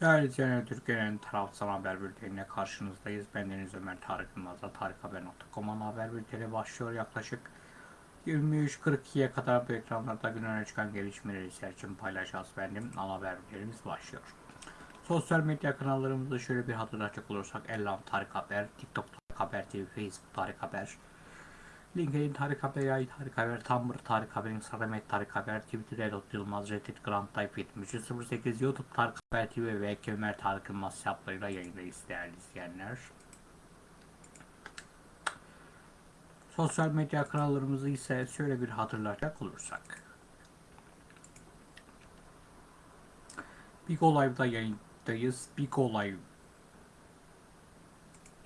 Değerli izleyenler, Türkiye'nin tarafsız haber bültenine karşınızdayız. Ben Deniz Ömer Tarık Yılmaz'la tarikhaber.com'un haber bülteni başlıyor. Yaklaşık 23.42'ye kadar bu ekranlarda gün öne çıkan gelişmeleri için paylaşacağız. Benim ana haber bültenimiz başlıyor. Sosyal medya kanallarımızda şöyle bir hatırlatacak olursak Ellam Tarık Haber, TikTok Tarık Haber TV, Facebook Tarık Haber, LinkedIn Tarık Haber, Yay Tarık Haber, Tumblr Tarık Haber, Instagram et Tarık Haber, Twitter Edot Yılmaz, Reddit Grand Type 7308, YouTube Tarık Haber TV ve Ömer Tarık Yılmaz hesaplarıyla yayındayız değerli izleyenler. Sosyal medya kanallarımızı ise şöyle bir hatırlatacak olursak. Big Live'da yayındayız. Big Live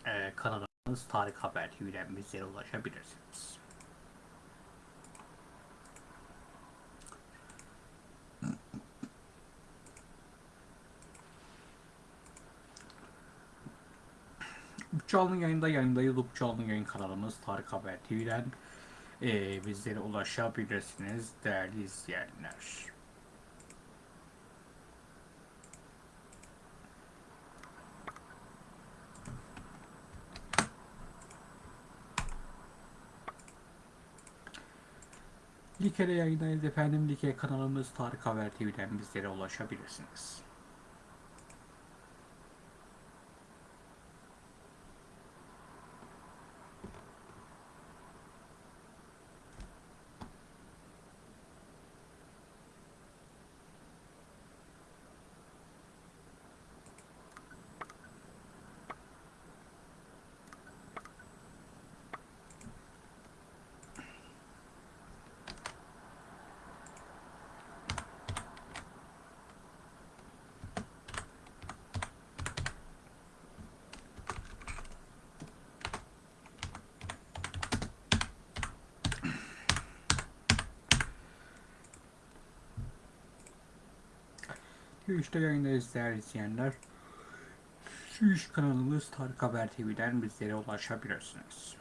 e, kanalımız Tarık Haber TV'den bizlere ulaşabilirsiniz. Canlı yayında yayındayız. Canlı yayın kanalımız Tarık Haber TV'den e, bizlere ulaşabilirsiniz değerli izleyenler. Like'de yayındayız efendim. Like kanalımız Tarık Haber TV'den bizlere ulaşabilirsiniz. Twitch'te yayındayız değerli izleyenler. Twitch kanalımız Tarık Haber TV'den bizlere ulaşabilirsiniz.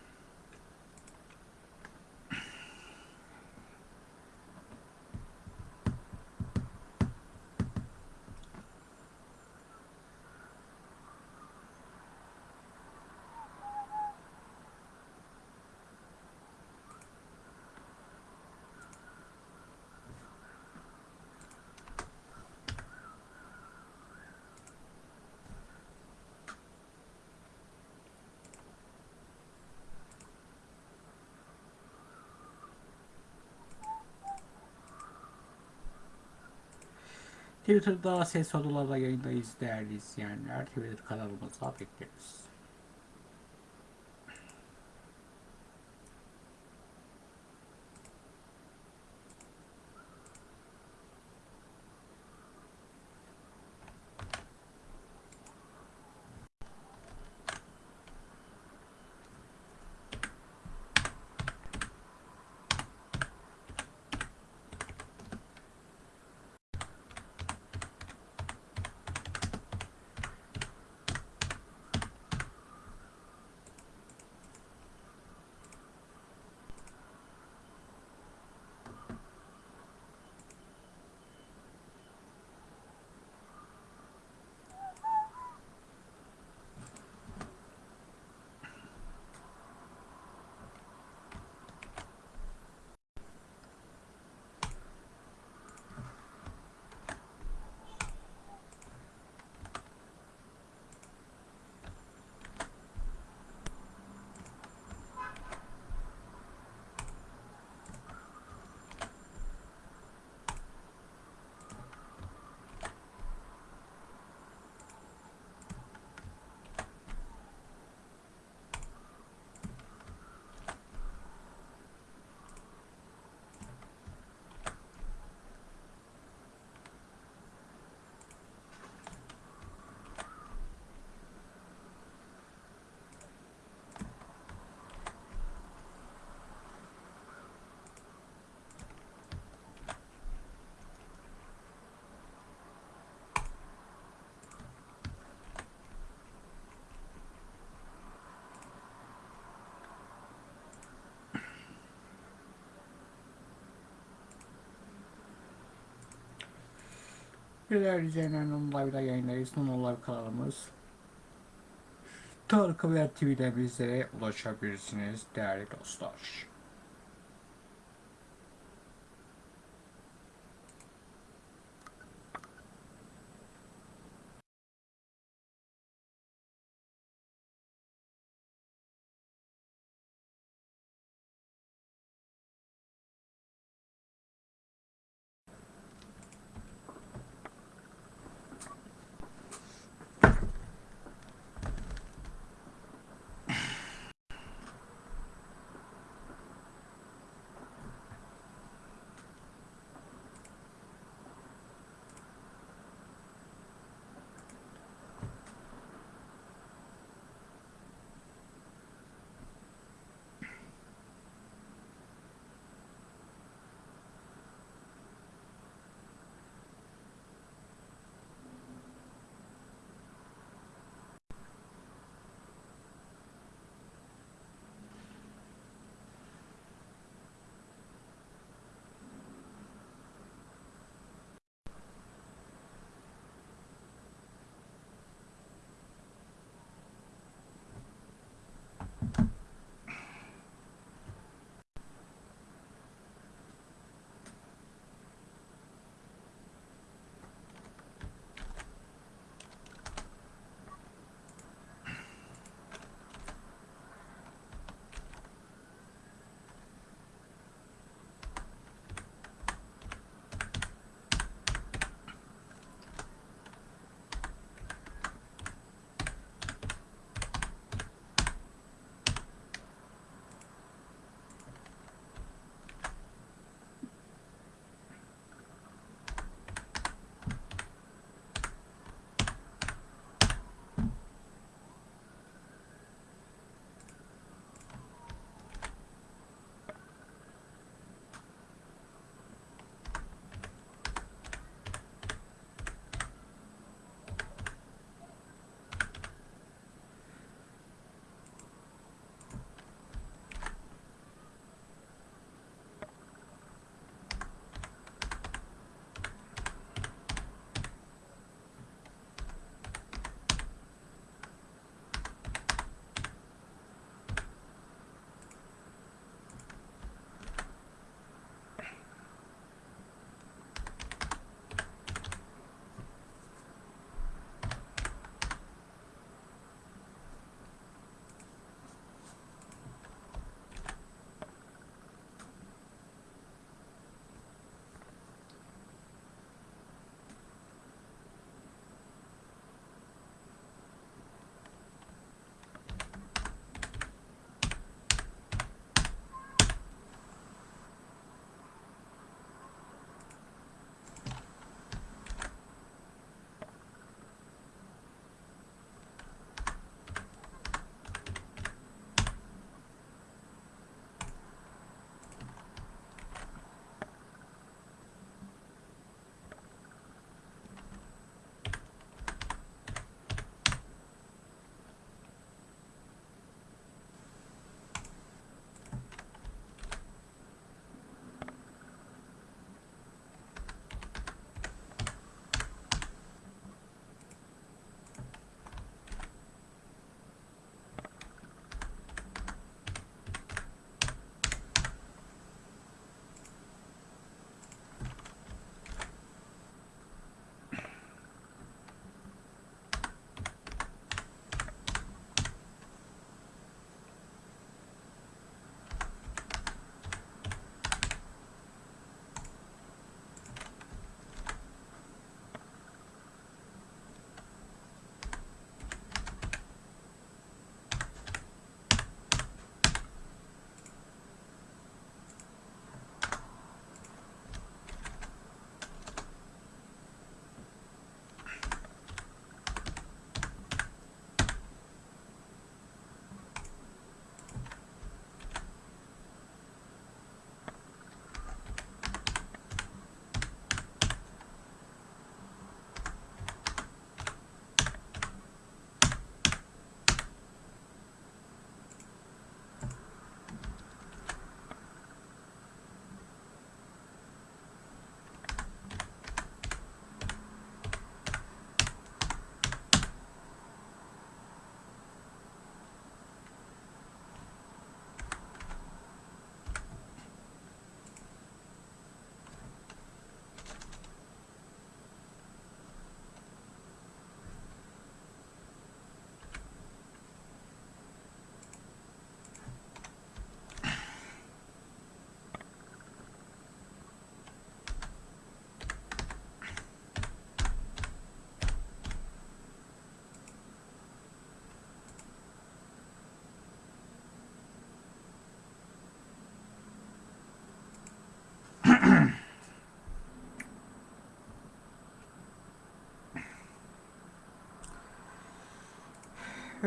Twitter'da ses odalarla yayındayız değerli izleyenler. Twitter kanalımıza bekleriz. Bizler izleyenlerin onlive'da yayındayız. Non-live kanalımız. Tarık Haber TV'de bizlere ulaşabilirsiniz değerli dostlar.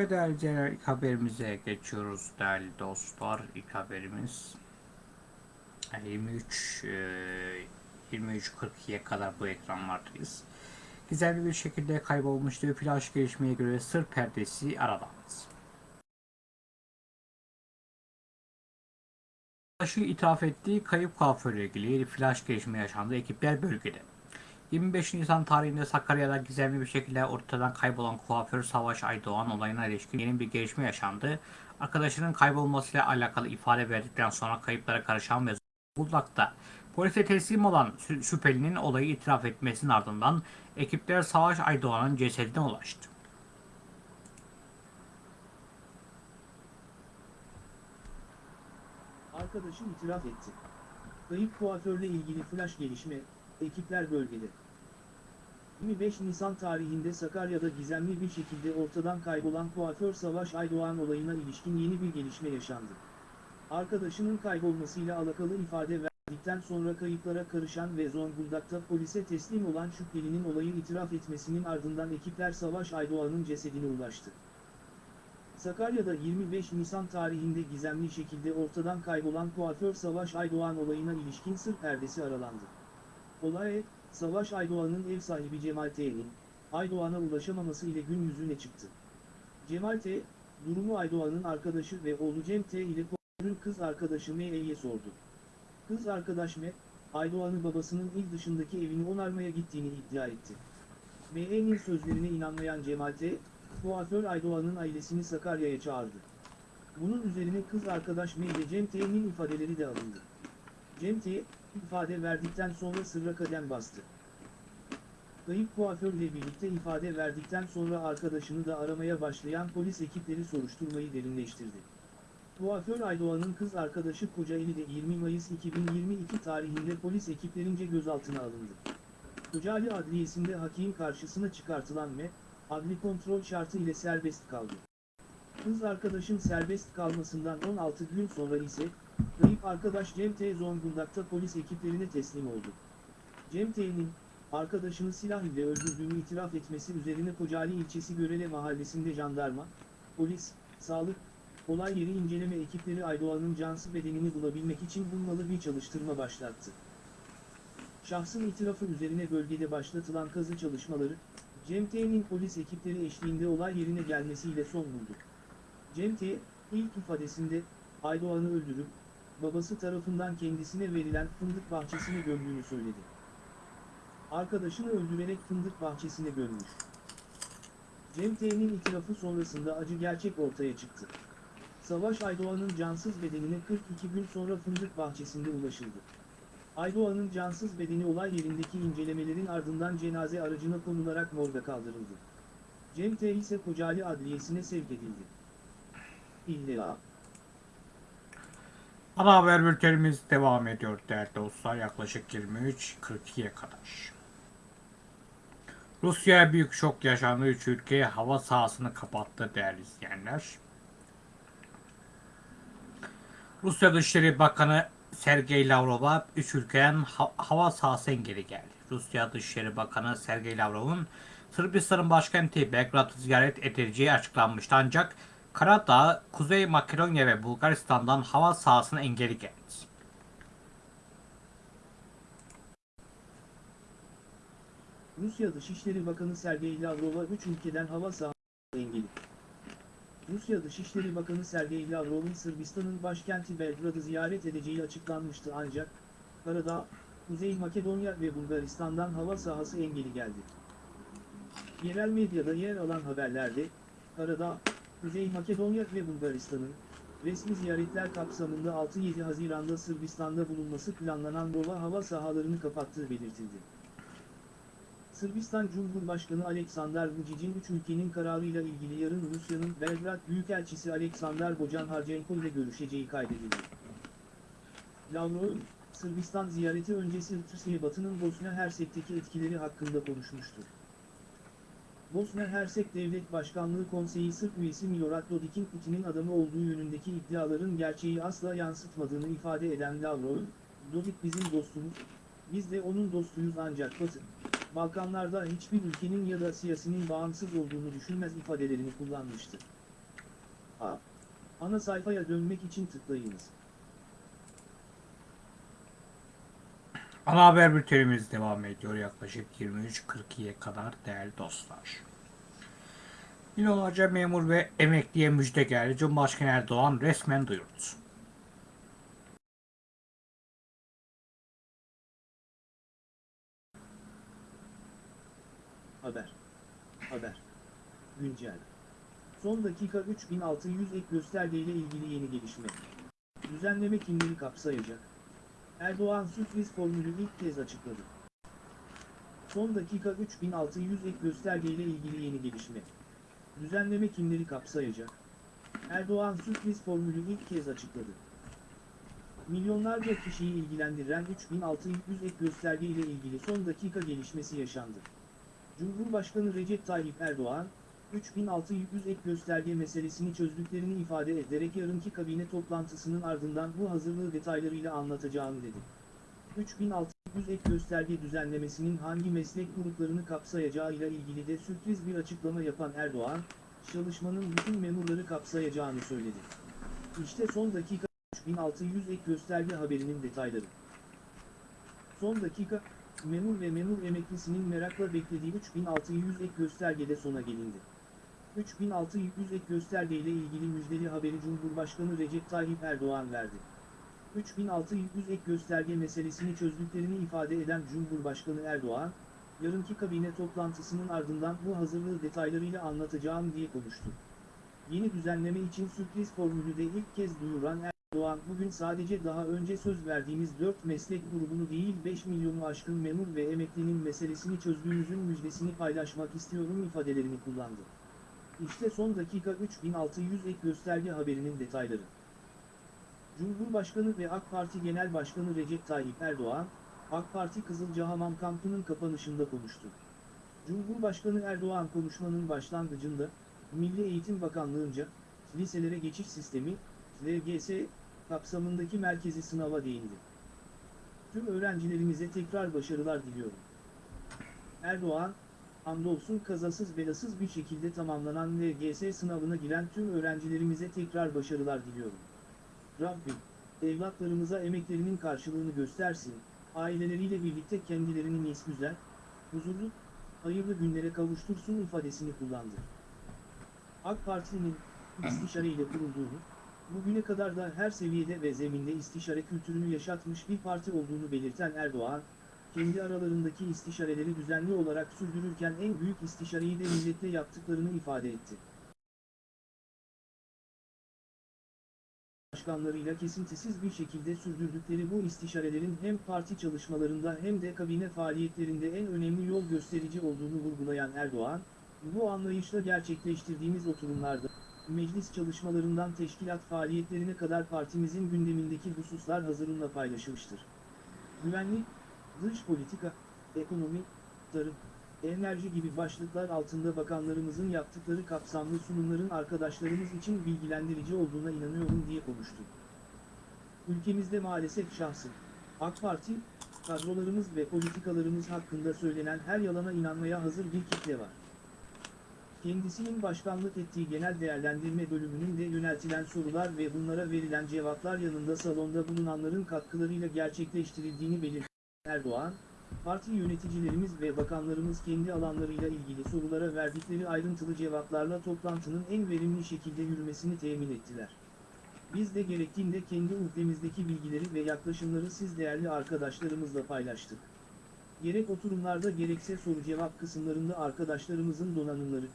İzleyenler ilk haberimize geçiyoruz değerli dostlar. İlk haberimiz e, 23 e, 23.42'ye kadar bu ekranlardayız. Gizemli bir şekilde kaybolmuştu. Flash gelişmeye göre sır perdesi aralandı. Flash'ı itiraf ettiği kayıp kuaförle ilgili flash gelişme yaşandı. Ekipler bölgede. 25 Nisan tarihinde Sakarya'da gizemli bir şekilde ortadan kaybolan kuaför Savaş Aydoğan olayına ilişkin yeni bir gelişme yaşandı. Arkadaşının kaybolmasıyla alakalı ifade verdikten sonra kayıplara karışan ve Zonguldak'ta polise teslim olan şü- şüphelinin olayı itiraf etmesinin ardından ekipler Savaş Aydoğan'ın cesedine ulaştı. Arkadaşım itiraf etti. Kayıp kuaförle ilgili flash gelişme, ekipler bölgede. 25 Nisan tarihinde Sakarya'da gizemli bir şekilde ortadan kaybolan kuaför Savaş Aydoğan olayına ilişkin yeni bir gelişme yaşandı. Arkadaşının kaybolmasıyla alakalı ifade verdikten sonra kayıplara karışan ve Zonguldak'ta polise teslim olan şüphelinin olayı itiraf etmesinin ardından ekipler Savaş Aydoğan'ın cesedine ulaştı. Sakarya'da 25 Nisan tarihinde gizemli şekilde ortadan kaybolan kuaför Savaş Aydoğan olayına ilişkin sır perdesi aralandı. Olay, Savaş Aydoğan'ın ev sahibi Cemal T'nin, Aydoğan'a ulaşamaması ile gün yüzüne çıktı. Cemal T, durumu Aydoğan'ın arkadaşı ve oğlu Cem T ile kuaförün kız arkadaşı M'ye sordu. Kız arkadaş M, Aydoğan'ı babasının il dışındaki evini onarmaya gittiğini iddia etti. M.'nin sözlerine inanmayan Cemal T, kuaför Aydoğan'ın ailesini Sakarya'ya çağırdı. Bunun üzerine kız arkadaş M ile Cem T'nin ifadeleri de alındı. Cem T, ifade verdikten sonra sırra kadem bastı. Kayıp kuaförle birlikte ifade verdikten sonra arkadaşını da aramaya başlayan polis ekipleri soruşturmayı derinleştirdi. Kuaför Aydoğan'ın kız arkadaşı Kocaeli de 20 Mayıs 2022 tarihinde polis ekiplerince gözaltına alındı. Kocaeli Adliyesi'nde hakim karşısına çıkartılan M, adli kontrol şartı ile serbest kaldı. Kız arkadaşın serbest kalmasından 16 gün sonra ise, kayıp arkadaş Cem T. Zonguldak'ta polis ekiplerine teslim oldu. Cem T'nin, arkadaşını silah ile öldürdüğünü itiraf etmesi üzerine Kocaeli ilçesi Görele mahallesinde jandarma, polis, sağlık, olay yeri inceleme ekipleri Aydoğan'ın cansız bedenini bulabilmek için bulmalı bir çalıştırma başlattı. Şahsın itirafı üzerine bölgede başlatılan kazı çalışmaları, Cem T'nin polis ekipleri eşliğinde olay yerine gelmesiyle son buldu. Cem T, ilk ifadesinde, Aydoğan'ı öldürüp, babası tarafından kendisine verilen fındık bahçesine gömdüğünü söyledi. Arkadaşını öldürerek fındık bahçesine gömmüş. Cem T'nin itirafı sonrasında acı gerçek ortaya çıktı. Savaş Aydoğan'ın cansız bedenine 42 gün sonra fındık bahçesinde ulaşıldı. Aydoğan'ın cansız bedeni olay yerindeki incelemelerin ardından cenaze aracına konularak morga kaldırıldı. Cem T ise Kocaeli Adliyesi'ne sevk edildi. İlla. Ana haber bültenimiz devam ediyor değerli dostlar yaklaşık 23.42'ye kadar. Rusya'ya büyük şok yaşandı. Üç ülke hava sahasını kapattı değerli izleyenler. Rusya Dışişleri Bakanı Sergey Lavrov'a üç ülkenin ha- hava sahası engeli geldi. Rusya Dışişleri Bakanı Sergey Lavrov'un Sırbistan'ın başkenti Belgrad'ı ziyaret edileceği açıklanmıştı ancak Karadağ, Kuzey Makedonya ve Bulgaristan'dan hava sahasına engeli geldi. Rusya Dışişleri Bakanı Sergey Lavrov'a 3 ülkeden hava sahası engeli. Rusya Dışişleri Bakanı Sergey Lavrov'un Sırbistan'ın başkenti Belgrad'ı ziyaret edeceği açıklanmıştı ancak, Karadağ, Kuzey Makedonya ve Bulgaristan'dan hava sahası engeli geldi. Yerel medyada yer alan haberlerde, Karadağ, Kuzey Makedonya ve Bulgaristan'ın, resmi ziyaretler kapsamında 6-7 Haziran'da Sırbistan'da bulunması planlanan Rova hava sahalarını kapattığı belirtildi. Sırbistan Cumhurbaşkanı Aleksandar Vučić'in üç ülkenin kararıyla ilgili yarın Rusya'nın Belgrad Büyükelçisi Aleksandar Bojan-Harchenko ile görüşeceği kaydedildi. Lavrov, Sırbistan ziyareti öncesi Türkiye Batı'nın Bosna Hersek'teki etkileri hakkında konuşmuştur. Bosna Hersek Devlet Başkanlığı Konseyi Sırp üyesi Milorad Dodik'in Putin'in adamı olduğu yönündeki iddiaların gerçeği asla yansıtmadığını ifade eden Lavrov, Dodik bizim dostumuz, biz de onun dostuyuz ancak Batı, Balkanlarda hiçbir ülkenin ya da siyasinin bağımsız olduğunu düşünmez ifadelerini kullanmıştı. A. Ana sayfaya dönmek için tıklayınız. Ana haber bültenimiz devam ediyor yaklaşık 23.42'ye kadar değerli dostlar. Yıllarca memur ve emekliye müjde geldi. Cumhurbaşkanı Erdoğan resmen duyurdu. Haber. Haber. Güncel. Son dakika 3600 ek göstergeyle ilgili yeni gelişme. Düzenleme kimleri kapsayacak? Erdoğan sürpriz formülü ilk kez açıkladı. Son dakika 3600 ek göstergeyle ilgili yeni gelişme. Düzenleme kimleri kapsayacak? Erdoğan sürpriz formülü ilk kez açıkladı. Milyonlarca kişiyi ilgilendiren 3600 ek gösterge ile ilgili son dakika gelişmesi yaşandı. Cumhurbaşkanı Recep Tayyip Erdoğan, 3600 ek gösterge meselesini çözdüklerini ifade ederek yarınki kabine toplantısının ardından bu hazırlığı detaylarıyla anlatacağım dedi. 3600 ek gösterge düzenlemesinin hangi meslek gruplarını kapsayacağıyla ilgili de sürpriz bir açıklama yapan Erdoğan, çalışmanın bütün memurları kapsayacağını söyledi. İşte son dakika 3600 ek gösterge haberinin detayları. Son dakika, memur ve memur emeklisinin merakla beklediği 3600 ek göstergede sona gelindi. 3600 ek gösterge ile ilgili müjdeli haberi Cumhurbaşkanı Recep Tayyip Erdoğan verdi. 3600 ek gösterge meselesini çözdüklerini ifade eden Cumhurbaşkanı Erdoğan, yarınki kabine toplantısının ardından bu hazırlığı detaylarıyla anlatacağım diye konuştu. Yeni düzenleme için sürpriz formülü de ilk kez duyuran Erdoğan bugün sadece daha önce söz verdiğimiz 4 meslek grubunu değil 5 milyonu aşkın memur ve emeklinin meselesini çözdüğümüzün müjdesini paylaşmak istiyorum ifadelerini kullandı. İşte son dakika 3600 ek gösterge haberinin detayları. Cumhurbaşkanı ve AK Parti Genel Başkanı Recep Tayyip Erdoğan, AK Parti Kızılcahamam kampının kapanışında konuştu. Cumhurbaşkanı Erdoğan konuşmanın başlangıcında, Milli Eğitim Bakanlığı'nca, liselere geçiş sistemi, LGS, kapsamındaki merkezi sınava değindi. Tüm öğrencilerimize tekrar başarılar diliyorum. Erdoğan, hamdolsun kazasız belasız bir şekilde tamamlanan LGS sınavına giren tüm öğrencilerimize tekrar başarılar diliyorum. Rabbim, evlatlarımıza emeklerinin karşılığını göstersin, aileleriyle birlikte kendilerini güzel, huzurlu, hayırlı günlere kavuştursun ifadesini kullandı. AK Parti'nin istişare ile kurulduğunu, bugüne kadar da her seviyede ve zeminde istişare kültürünü yaşatmış bir parti olduğunu belirten Erdoğan, kendi aralarındaki istişareleri düzenli olarak sürdürürken en büyük istişareyi de milletle yaptıklarını ifade etti. Başkanlarıyla kesintisiz bir şekilde sürdürdükleri bu istişarelerin hem parti çalışmalarında hem de kabine faaliyetlerinde en önemli yol gösterici olduğunu vurgulayan Erdoğan, bu anlayışla gerçekleştirdiğimiz oturumlarda, meclis çalışmalarından teşkilat faaliyetlerine kadar partimizin gündemindeki hususlar hazırınla paylaşılmıştır. Güvenlik, dış politika, ekonomi, tarım, enerji gibi başlıklar altında bakanlarımızın yaptıkları kapsamlı sunumların arkadaşlarımız için bilgilendirici olduğuna inanıyorum diye konuştu. Ülkemizde maalesef şahsım, AK Parti, kadrolarımız ve politikalarımız hakkında söylenen her yalana inanmaya hazır bir kitle var. Kendisinin başkanlık ettiği genel değerlendirme bölümünün de yöneltilen sorular ve bunlara verilen cevaplar yanında salonda bulunanların katkılarıyla gerçekleştirildiğini belirtti. Erdoğan, parti yöneticilerimiz ve bakanlarımız kendi alanlarıyla ilgili sorulara verdikleri ayrıntılı cevaplarla toplantının en verimli şekilde yürümesini temin ettiler. Biz de gerektiğinde kendi ülkemizdeki bilgileri ve yaklaşımları siz değerli arkadaşlarımızla paylaştık. Gerek oturumlarda gerekse soru-cevap kısımlarında arkadaşlarımızın donanımları,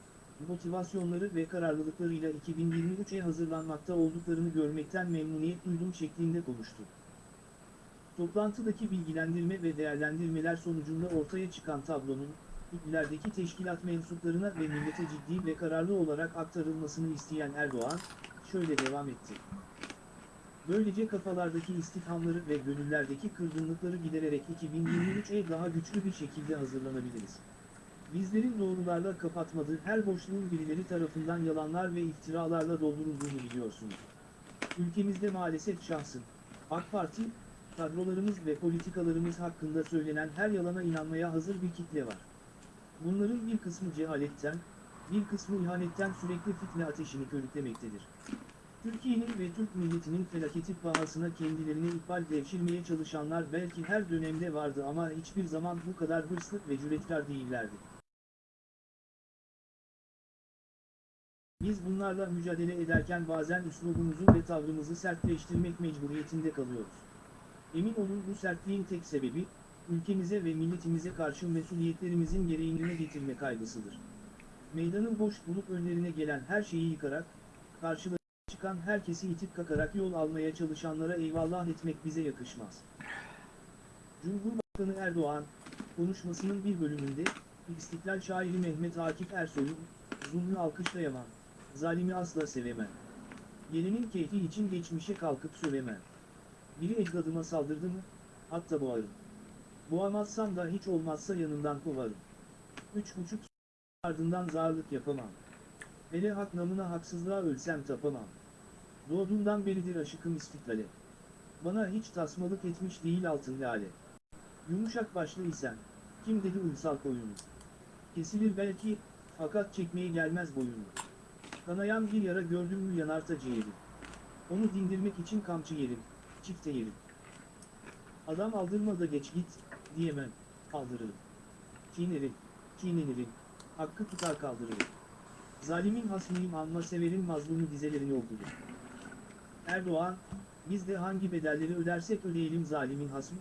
motivasyonları ve kararlılıklarıyla 2023'e hazırlanmakta olduklarını görmekten memnuniyet duydum şeklinde konuştu. Toplantıdaki bilgilendirme ve değerlendirmeler sonucunda ortaya çıkan tablonun, iklerdeki teşkilat mensuplarına ve millete ciddi ve kararlı olarak aktarılmasını isteyen Erdoğan, şöyle devam etti. Böylece kafalardaki istifhamları ve gönüllerdeki kırgınlıkları gidererek 2023'e daha güçlü bir şekilde hazırlanabiliriz. Bizlerin doğrularla kapatmadığı her boşluğun birileri tarafından yalanlar ve iftiralarla doldurulduğunu biliyorsunuz. Ülkemizde maalesef şahsın, AK Parti, kadrolarımız ve politikalarımız hakkında söylenen her yalana inanmaya hazır bir kitle var. Bunların bir kısmı cehaletten, bir kısmı ihanetten sürekli fitne ateşini körüklemektedir. Türkiye'nin ve Türk milletinin felaketi pahasına kendilerini ikbal devşirmeye çalışanlar belki her dönemde vardı ama hiçbir zaman bu kadar hırslı ve cüretkar değillerdi. Biz bunlarla mücadele ederken bazen üslubumuzu ve tavrımızı sertleştirmek mecburiyetinde kalıyoruz. Emin olun bu sertliğin tek sebebi, ülkemize ve milletimize karşı mesuliyetlerimizin gereğini yerine getirme kaygısıdır. Meydanı boş bulup önlerine gelen her şeyi yıkarak, karşılarına çıkan herkesi itip kakarak yol almaya çalışanlara eyvallah etmek bize yakışmaz. Cumhurbaşkanı Erdoğan, konuşmasının bir bölümünde, İstiklal şairi Mehmet Akif Ersoy'un, zulmü alkışlayamam, zalimi asla sevemem. Gelenin keyfi için geçmişe kalkıp sövemem. Biri ecdadıma saldırdı mı, hatta boğarım. Boğamazsam da hiç olmazsa yanından kovarım. Üç buçuk ardından zarlık yapamam. Hele hak namına haksızlığa ölsem tapamam. Doğduğumdan beridir aşıkım istiklale. Bana hiç tasmalık etmiş değil altın lale. Yumuşak başlı isen, kim dedi uysal koyunu? Kesilir belki, fakat çekmeye gelmez boyunu. Kanayan bir yara gördüm mü yanar ta ciğerim. Onu dindirmek için kamçı yerim, çifte yerim. Adam aldırma da geç git, diyemem, aldırırım. Çiğnerim, çiğnenirim, hakkı tutar kaldırırım. Zalimin hasmıyım anma severim mazlumu dizelerini okudur. Erdoğan, biz de hangi bedelleri ödersek ödeyelim zalimin hasmı,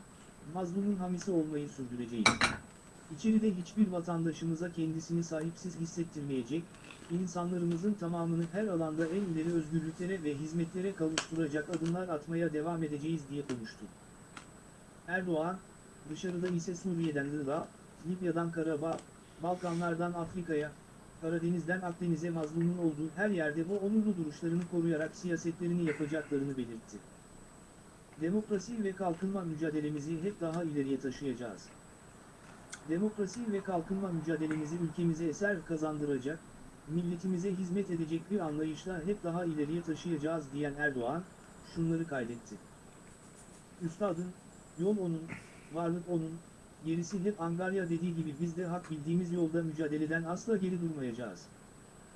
mazlumun hamisi olmayı sürdüreceğiz. İçeride hiçbir vatandaşımıza kendisini sahipsiz hissettirmeyecek, insanlarımızın tamamını her alanda en ileri özgürlüklere ve hizmetlere kavuşturacak adımlar atmaya devam edeceğiz diye konuştu. Erdoğan, dışarıda ise Suriye'den Irak'a, Libya'dan Karabağ, Balkanlardan Afrika'ya, Karadeniz'den Akdeniz'e mazlumun olduğu her yerde bu onurlu duruşlarını koruyarak siyasetlerini yapacaklarını belirtti. Demokrasi ve kalkınma mücadelemizi hep daha ileriye taşıyacağız. Demokrasi ve kalkınma mücadelemizi ülkemize eser kazandıracak, milletimize hizmet edecek bir anlayışla hep daha ileriye taşıyacağız diyen Erdoğan, şunları kaydetti. Üstadın, yol onun, varlık onun, gerisi hep Angarya dediği gibi biz de hak bildiğimiz yolda mücadeleden asla geri durmayacağız.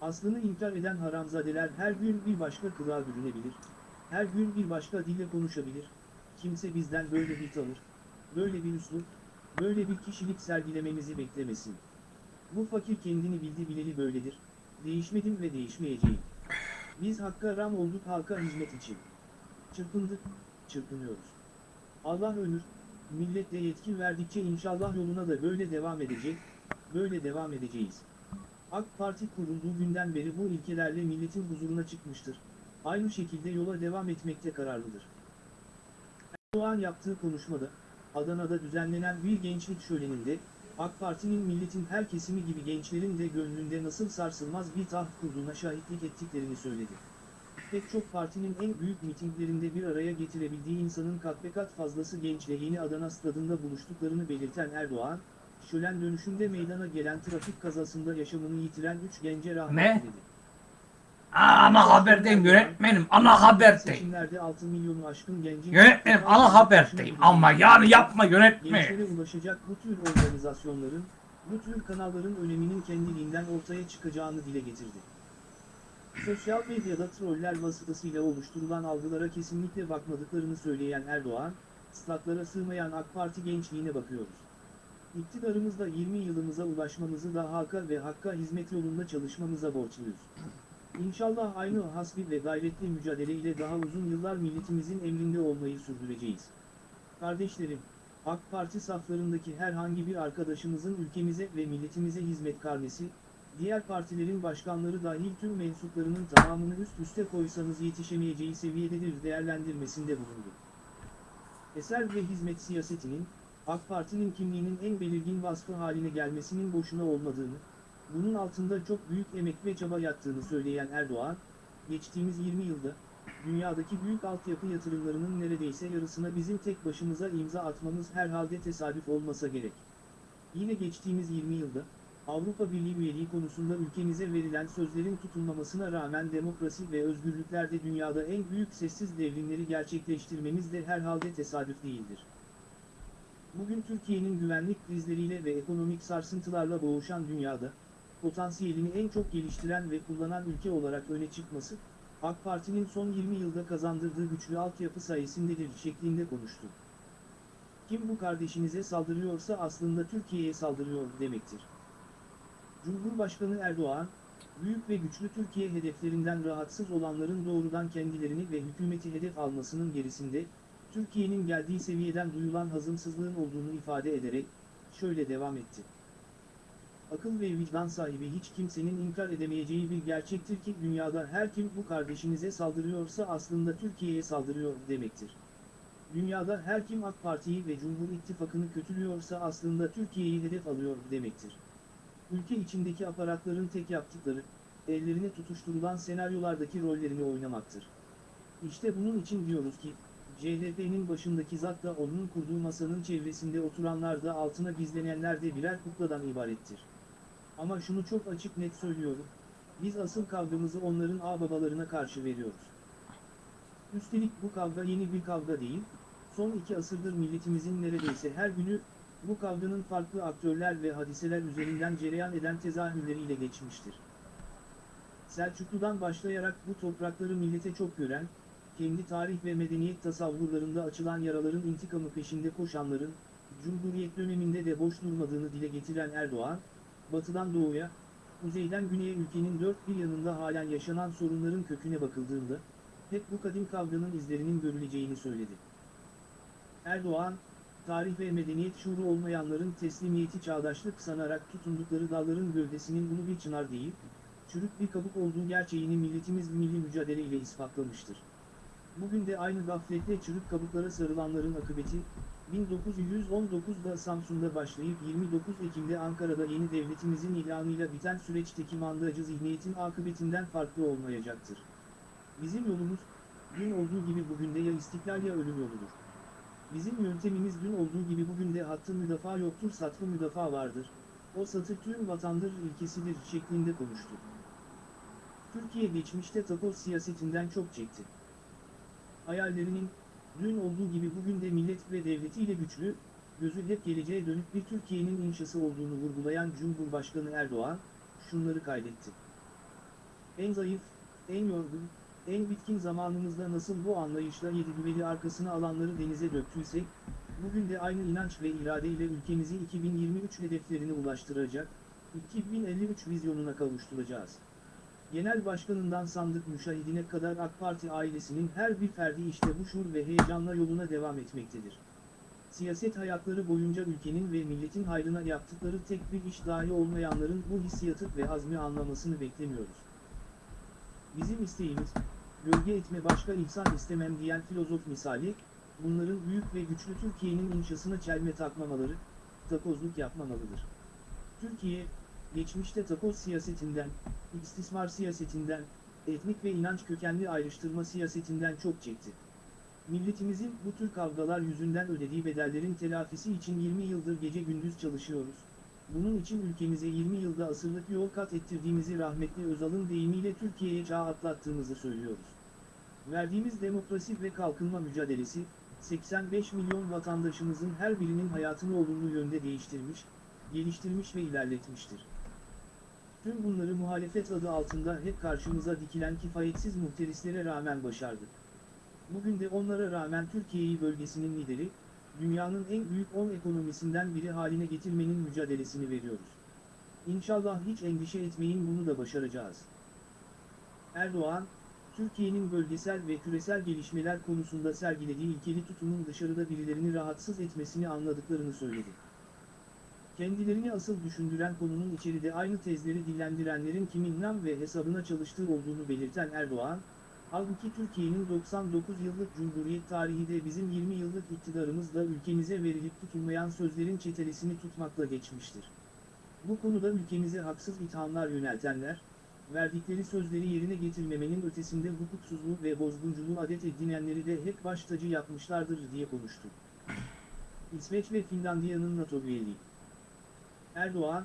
Aslını inkar eden haramzadeler her gün bir başka kılığa bürünebilir, her gün bir başka dille konuşabilir, kimse bizden böyle bir tavır, böyle bir üslup, böyle bir kişilik sergilememizi beklemesin. Bu fakir kendini bildi bileli böyledir, değişmedim ve değişmeyeceğim. Biz hakka ram olduk halka hizmet için. Çırpındık, çırpınıyoruz. Allah ömür, millet de yetki verdikçe inşallah yoluna da böyle devam edecek, böyle devam edeceğiz. AK Parti kurulduğu günden beri bu ilkelerle milletin huzuruna çıkmıştır. Aynı şekilde yola devam etmekte kararlıdır. Erdoğan yaptığı konuşmada, Adana'da düzenlenen bir gençlik şöleninde, AK Parti'nin milletin her kesimi gibi gençlerin de gönlünde nasıl sarsılmaz bir taht kurduğuna şahitlik ettiklerini söyledi. Pek çok partinin en büyük mitinglerinde bir araya getirebildiği insanın kat be kat fazlası gençle yeni Adana stadında buluştuklarını belirten Erdoğan, şölen dönüşünde meydana gelen trafik kazasında yaşamını yitiren 3 gence rahmet Ne? diledi. Aa, ana haberdeyim yönetmenim. Ana haberdeyim. Seçimlerde 6 milyonu aşkın gencin... Yönetmenim ana haberdeyim. Ama yani yapma yönetme. Gençlere ulaşacak bu tür organizasyonların, bu tür kanalların öneminin kendiliğinden ortaya çıkacağını dile getirdi. Sosyal medyada troller vasıtasıyla oluşturulan algılara kesinlikle bakmadıklarını söyleyen Erdoğan, statlara sığmayan AK Parti gençliğine bakıyoruz. İktidarımızda 20 yılımıza ulaşmamızı da halka ve hakka hizmet yolunda çalışmamıza borçluyuz. İnşallah aynı hasbi ve gayretli mücadele ile daha uzun yıllar milletimizin emrinde olmayı sürdüreceğiz. Kardeşlerim, AK Parti saflarındaki herhangi bir arkadaşımızın ülkemize ve milletimize hizmet karnesi, diğer partilerin başkanları dahil tüm mensuplarının tamamını üst üste koysanız yetişemeyeceği seviyededir değerlendirmesinde bulundu. Eser ve hizmet siyasetinin, AK Parti'nin kimliğinin en belirgin vasfı haline gelmesinin boşuna olmadığını, bunun altında çok büyük emek ve çaba yattığını söyleyen Erdoğan, geçtiğimiz 20 yılda, dünyadaki büyük altyapı yatırımlarının neredeyse yarısına bizim tek başımıza imza atmamız herhalde tesadüf olmasa gerek. Yine geçtiğimiz 20 yılda, Avrupa Birliği üyeliği konusunda ülkemize verilen sözlerin tutulmamasına rağmen demokrasi ve özgürlüklerde dünyada en büyük sessiz devrimleri gerçekleştirmemiz de herhalde tesadüf değildir. Bugün Türkiye'nin güvenlik krizleriyle ve ekonomik sarsıntılarla boğuşan dünyada, potansiyelini en çok geliştiren ve kullanan ülke olarak öne çıkması, AK Parti'nin son 20 yılda kazandırdığı güçlü altyapı sayesindedir şeklinde konuştu. Kim bu kardeşinize saldırıyorsa aslında Türkiye'ye saldırıyor demektir. Cumhurbaşkanı Erdoğan, büyük ve güçlü Türkiye hedeflerinden rahatsız olanların doğrudan kendilerini ve hükümeti hedef almasının gerisinde, Türkiye'nin geldiği seviyeden duyulan hazımsızlığın olduğunu ifade ederek, şöyle devam etti. Akıl ve vicdan sahibi hiç kimsenin inkar edemeyeceği bir gerçektir ki dünyada her kim bu kardeşinize saldırıyorsa aslında Türkiye'ye saldırıyor demektir. Dünyada her kim AK Parti'yi ve Cumhur İttifakı'nı kötülüyorsa aslında Türkiye'yi hedef alıyor demektir. Ülke içindeki aparatların tek yaptıkları, ellerine tutuşturulan senaryolardaki rollerini oynamaktır. İşte bunun için diyoruz ki, CHP'nin başındaki zat da onun kurduğu masanın çevresinde oturanlar da altına gizlenenler de birer kukladan ibarettir. Ama şunu çok açık net söylüyorum, biz asıl kavgamızı onların ağababalarına karşı veriyoruz. Üstelik bu kavga yeni bir kavga değil, son iki asırdır milletimizin neredeyse her günü, bu kavganın farklı aktörler ve hadiseler üzerinden cereyan eden tezahürleriyle geçmiştir. Selçuklu'dan başlayarak bu toprakları millete çok gören, kendi tarih ve medeniyet tasavvurlarında açılan yaraların intikamı peşinde koşanların, Cumhuriyet döneminde de boş durmadığını dile getiren Erdoğan, batıdan doğuya, kuzeyden güneye ülkenin dört bir yanında halen yaşanan sorunların köküne bakıldığında, hep bu kadim kavganın izlerinin görüleceğini söyledi. Erdoğan, tarih ve medeniyet şuuru olmayanların teslimiyeti çağdaşlık sanarak tutundukları dalların gövdesinin ulu bir çınar değil, çürük bir kabuk olduğu gerçeğini milletimiz milli mücadele ile ispatlamıştır. Bugün de aynı gafletle çürük kabuklara sarılanların akıbeti, 1919'da Samsun'da başlayıp 29 Ekim'de Ankara'da yeni devletimizin ilanıyla biten süreçteki mandacı zihniyetin akıbetinden farklı olmayacaktır. Bizim yolumuz, dün olduğu gibi bugün de ya istiklal ya ölüm yoludur. Bizim yöntemimiz dün olduğu gibi bugün de hattı müdafaa yoktur satfı müdafaa vardır. O satır tüm vatandır ilkesidir şeklinde konuştu. Türkiye geçmişte takoz siyasetinden çok çekti. Hayallerinin, dün olduğu gibi bugün de millet ve devletiyle güçlü, gözü hep geleceğe dönük bir Türkiye'nin inşası olduğunu vurgulayan Cumhurbaşkanı Erdoğan, şunları kaydetti. En zayıf, en yorgun, en bitkin zamanımızda nasıl bu anlayışla yedi düveli arkasına alanları denize döktüysek, bugün de aynı inanç ve iradeyle ülkemizi 2023 hedeflerine ulaştıracak, 2053 vizyonuna kavuşturacağız. Genel başkanından sandık müşahidine kadar AK Parti ailesinin her bir ferdi işte bu şuur ve heyecanla yoluna devam etmektedir. Siyaset hayatları boyunca ülkenin ve milletin hayrına yaptıkları tek bir iş dahi olmayanların bu hissiyatı ve azmi anlamasını beklemiyoruz. Bizim isteğimiz, gölge etme başka ihsan istemem diyen filozof misali, bunların büyük ve güçlü Türkiye'nin inşasına çelme takmamaları, takozluk yapmamalıdır. Türkiye, geçmişte takoz siyasetinden, istismar siyasetinden, etnik ve inanç kökenli ayrıştırma siyasetinden çok çekti. Milletimizin bu tür kavgalar yüzünden ödediği bedellerin telafisi için 20 yıldır gece gündüz çalışıyoruz. Bunun için ülkemize 20 yılda asırlık yol kat ettirdiğimizi rahmetli Özal'ın deyimiyle Türkiye'ye çağ atlattığımızı söylüyoruz. Verdiğimiz demokrasi ve kalkınma mücadelesi, 85 milyon vatandaşımızın her birinin hayatını olumlu yönde değiştirmiş, geliştirmiş ve ilerletmiştir. Tüm bunları muhalefet adı altında hep karşımıza dikilen kifayetsiz muhterislere rağmen başardık. Bugün de onlara rağmen Türkiye'yi bölgesinin lideri, dünyanın en büyük 10 ekonomisinden biri haline getirmenin mücadelesini veriyoruz. İnşallah hiç endişe etmeyin bunu da başaracağız. Erdoğan, Türkiye'nin bölgesel ve küresel gelişmeler konusunda sergilediği ilkeli tutumun dışarıda birilerini rahatsız etmesini anladıklarını söyledi. Kendilerini asıl düşündüren konunun içeride aynı tezleri dillendirenlerin kimin nam ve hesabına çalıştığı olduğunu belirten Erdoğan, halbuki Türkiye'nin 99 yıllık Cumhuriyet tarihi de bizim 20 yıllık iktidarımızla ülkemize verilip tutulmayan sözlerin çetelesini tutmakla geçmiştir. Bu konuda ülkemize haksız ithamlar yöneltenler, verdikleri sözleri yerine getirmemenin ötesinde hukuksuzluğu ve bozgunculuğu adet edinenleri de hep baş tacı yapmışlardır diye konuştu. İsveç ve Finlandiya'nın NATO üyeliği Erdoğan,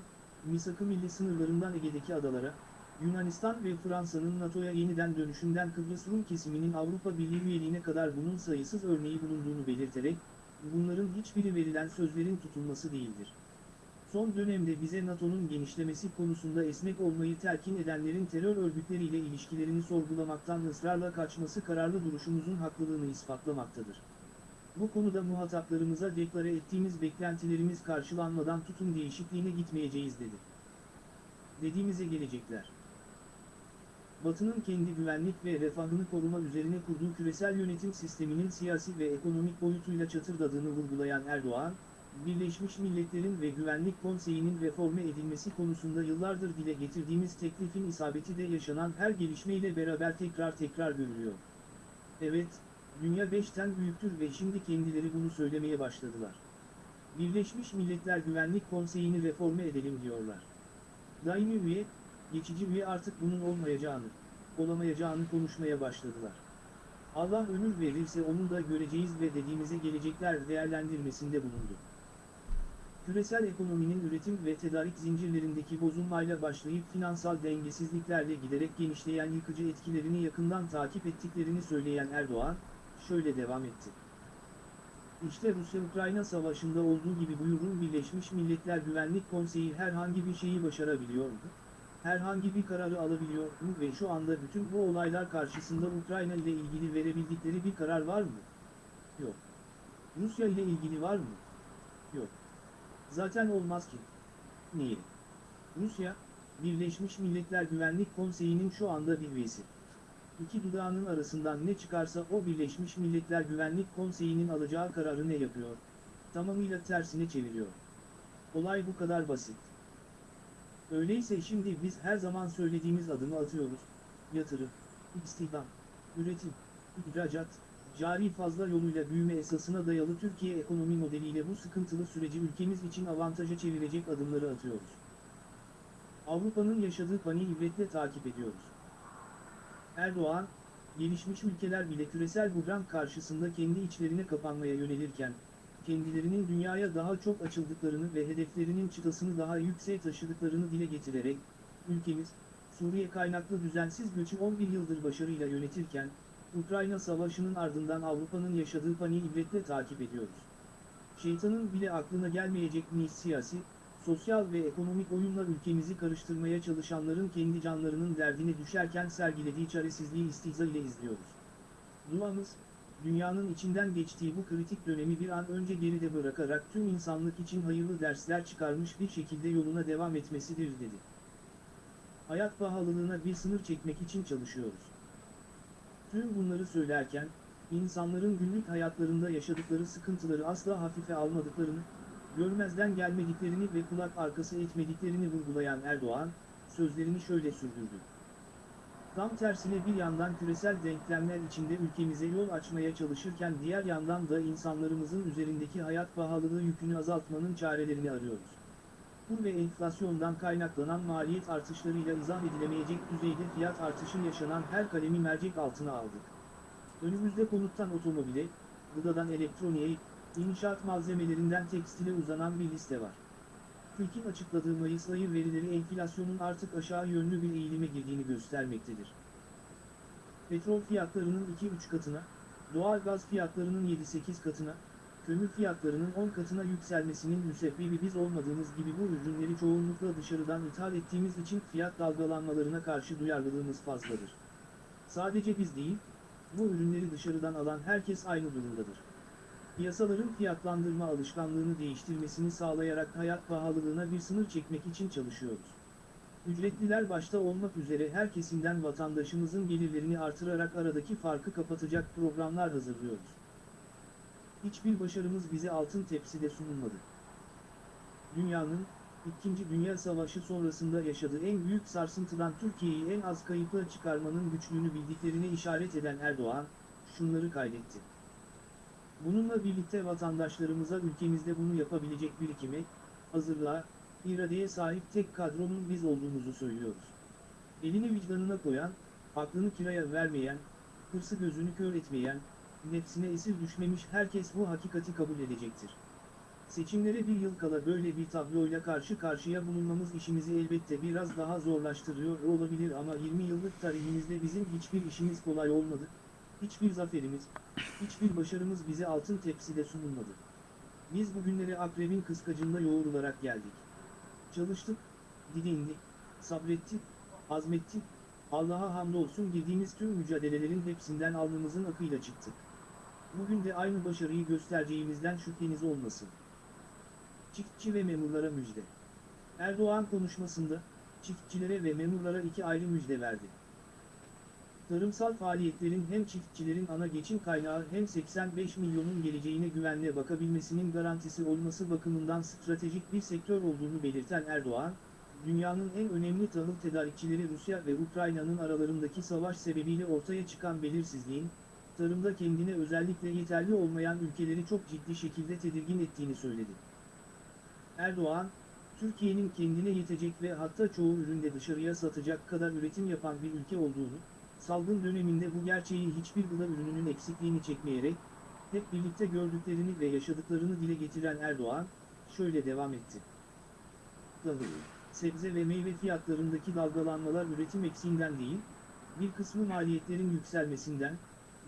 misak-ı milli sınırlarından Ege'deki adalara, Yunanistan ve Fransa'nın NATO'ya yeniden dönüşünden Kıbrıs Rum kesiminin Avrupa Birliği üyeliğine kadar bunun sayısız örneği bulunduğunu belirterek, bunların hiçbiri verilen sözlerin tutulması değildir. Son dönemde bize NATO'nun genişlemesi konusunda esnek olmayı telkin edenlerin terör örgütleriyle ilişkilerini sorgulamaktan ısrarla kaçması kararlı duruşumuzun haklılığını ispatlamaktadır. Bu konuda muhataplarımıza deklare ettiğimiz beklentilerimiz karşılanmadan tutum değişikliğine gitmeyeceğiz dedi. Dediğimize gelecekler. Batı'nın kendi güvenlik ve refahını koruma üzerine kurduğu küresel yönetim sisteminin siyasi ve ekonomik boyutuyla çatırdadığını vurgulayan Erdoğan, Birleşmiş Milletler'in ve Güvenlik Konseyi'nin reforme edilmesi konusunda yıllardır dile getirdiğimiz teklifin isabeti de yaşanan her gelişmeyle beraber tekrar tekrar görülüyor. Evet, dünya beşten büyüktür ve şimdi kendileri bunu söylemeye başladılar. Birleşmiş Milletler Güvenlik Konseyi'ni reforme edelim diyorlar. Daimi üye, geçici üye artık bunun olmayacağını, olamayacağını konuşmaya başladılar. Allah ömür verirse onu da göreceğiz ve dediğimize gelecekler değerlendirmesinde bulundu. Küresel ekonominin üretim ve tedarik zincirlerindeki bozulmayla başlayıp finansal dengesizliklerle giderek genişleyen yıkıcı etkilerini yakından takip ettiklerini söyleyen Erdoğan, şöyle devam etti. İşte Rusya-Ukrayna savaşında olduğu gibi buyurun Birleşmiş Milletler Güvenlik Konseyi herhangi bir şeyi başarabiliyor mu? Herhangi bir kararı alabiliyor mu ve şu anda bütün bu olaylar karşısında Ukrayna ile ilgili verebildikleri bir karar var mı? Yok. Rusya ile ilgili var mı? Yok. Zaten olmaz ki. Niye? Rusya, Birleşmiş Milletler Güvenlik Konseyi'nin şu anda bir üyesi. İki dudağının arasından ne çıkarsa o Birleşmiş Milletler Güvenlik Konseyi'nin alacağı kararı ne yapıyor? Tamamıyla tersine çeviriyor. Olay bu kadar basit. Öyleyse şimdi biz her zaman söylediğimiz adımı atıyoruz. Yatırım, istihdam, üretim, ihracat, cari fazla yoluyla büyüme esasına dayalı Türkiye ekonomi modeliyle bu sıkıntılı süreci ülkemiz için avantaja çevirecek adımları atıyoruz. Avrupa'nın yaşadığı paniği ibretle takip ediyoruz. Erdoğan, gelişmiş ülkeler bile küresel buhran karşısında kendi içlerine kapanmaya yönelirken, kendilerinin dünyaya daha çok açıldıklarını ve hedeflerinin çıtasını daha yükseğe taşıdıklarını dile getirerek, ülkemiz, Suriye kaynaklı düzensiz göçü 11 yıldır başarıyla yönetirken, Ukrayna Savaşı'nın ardından Avrupa'nın yaşadığı paniği ibretle takip ediyoruz. Şeytanın bile aklına gelmeyecek nice siyasi, sosyal ve ekonomik oyunla ülkemizi karıştırmaya çalışanların kendi canlarının derdine düşerken sergilediği çaresizliği istihza ile izliyoruz. Duamız, dünyanın içinden geçtiği bu kritik dönemi bir an önce geride bırakarak tüm insanlık için hayırlı dersler çıkarmış bir şekilde yoluna devam etmesidir dedi. Hayat pahalılığına bir sınır çekmek için çalışıyoruz. Tüm bunları söylerken, insanların günlük hayatlarında yaşadıkları sıkıntıları asla hafife almadıklarını, görmezden gelmediklerini ve kulak arkası etmediklerini vurgulayan Erdoğan, sözlerini şöyle sürdürdü. Tam tersine bir yandan küresel denklemler içinde ülkemize yol açmaya çalışırken diğer yandan da insanlarımızın üzerindeki hayat pahalılığı yükünü azaltmanın çarelerini arıyoruz. Kur ve enflasyondan kaynaklanan maliyet artışlarıyla izah edilemeyecek düzeyde fiyat artışı yaşanan her kalemi mercek altına aldık. Önümüzde konuttan otomobile, gıdadan elektroniğe, inşaat malzemelerinden tekstile uzanan bir liste var. TÜİK'in açıkladığı Mayıs ayı verileri enflasyonun artık aşağı yönlü bir eğilime girdiğini göstermektedir. Petrol fiyatlarının 2-3 katına, doğal gaz fiyatlarının 7-8 katına, kömür fiyatlarının 10 katına yükselmesinin müsebbibi biz olmadığımız gibi bu ürünleri çoğunlukla dışarıdan ithal ettiğimiz için fiyat dalgalanmalarına karşı duyarlılığımız fazladır. Sadece biz değil, bu ürünleri dışarıdan alan herkes aynı durumdadır. Piyasaların fiyatlandırma alışkanlığını değiştirmesini sağlayarak hayat pahalılığına bir sınır çekmek için çalışıyoruz. Ücretliler başta olmak üzere her kesimden vatandaşımızın gelirlerini artırarak aradaki farkı kapatacak programlar hazırlıyoruz. Hiçbir başarımız bize altın tepside sunulmadı. Dünyanın, İkinci Dünya Savaşı sonrasında yaşadığı en büyük sarsıntıdan Türkiye'yi en az kayıpla çıkarmanın güçlüğünü bildiklerine işaret eden Erdoğan, şunları kaydetti. Bununla birlikte vatandaşlarımıza ülkemizde bunu yapabilecek birikime, hazırlığa, iradeye sahip tek kadronun biz olduğumuzu söylüyoruz. Elini vicdanına koyan, aklını kiraya vermeyen, hırsı gözünü kör etmeyen, nefsine esir düşmemiş herkes bu hakikati kabul edecektir. Seçimlere bir yıl kala böyle bir tabloyla karşı karşıya bulunmamız işimizi elbette biraz daha zorlaştırıyor olabilir ama 20 yıllık tarihimizde bizim hiçbir işimiz kolay olmadı, hiçbir zaferimiz, hiçbir başarımız bize altın tepside sunulmadı. Biz bugünlere akrebin kıskacında yoğrularak geldik. Çalıştık, didindik, sabrettik, azmettik, Allah'a hamdolsun girdiğimiz tüm mücadelelerin hepsinden alnımızın akıyla çıktık. Bugün de aynı başarıyı göstereceğimizden şüpheniz olmasın. Çiftçi ve memurlara müjde. Erdoğan konuşmasında, çiftçilere ve memurlara iki ayrı müjde verdi. Tarımsal faaliyetlerin hem çiftçilerin ana geçim kaynağı hem 85 milyonun geleceğine güvenle bakabilmesinin garantisi olması bakımından stratejik bir sektör olduğunu belirten Erdoğan, dünyanın en önemli tahıl tedarikçileri Rusya ve Ukrayna'nın aralarındaki savaş sebebiyle ortaya çıkan belirsizliğin, tarımda kendine özellikle yeterli olmayan ülkeleri çok ciddi şekilde tedirgin ettiğini söyledi. Erdoğan, Türkiye'nin kendine yetecek ve hatta çoğu üründe dışarıya satacak kadar üretim yapan bir ülke olduğunu, salgın döneminde bu gerçeği hiçbir gıda ürününün eksikliğini çekmeyerek, hep birlikte gördüklerini ve yaşadıklarını dile getiren Erdoğan, şöyle devam etti. Tahıl, sebze ve meyve fiyatlarındaki dalgalanmalar üretim eksiğinden değil, bir kısmı maliyetlerin yükselmesinden,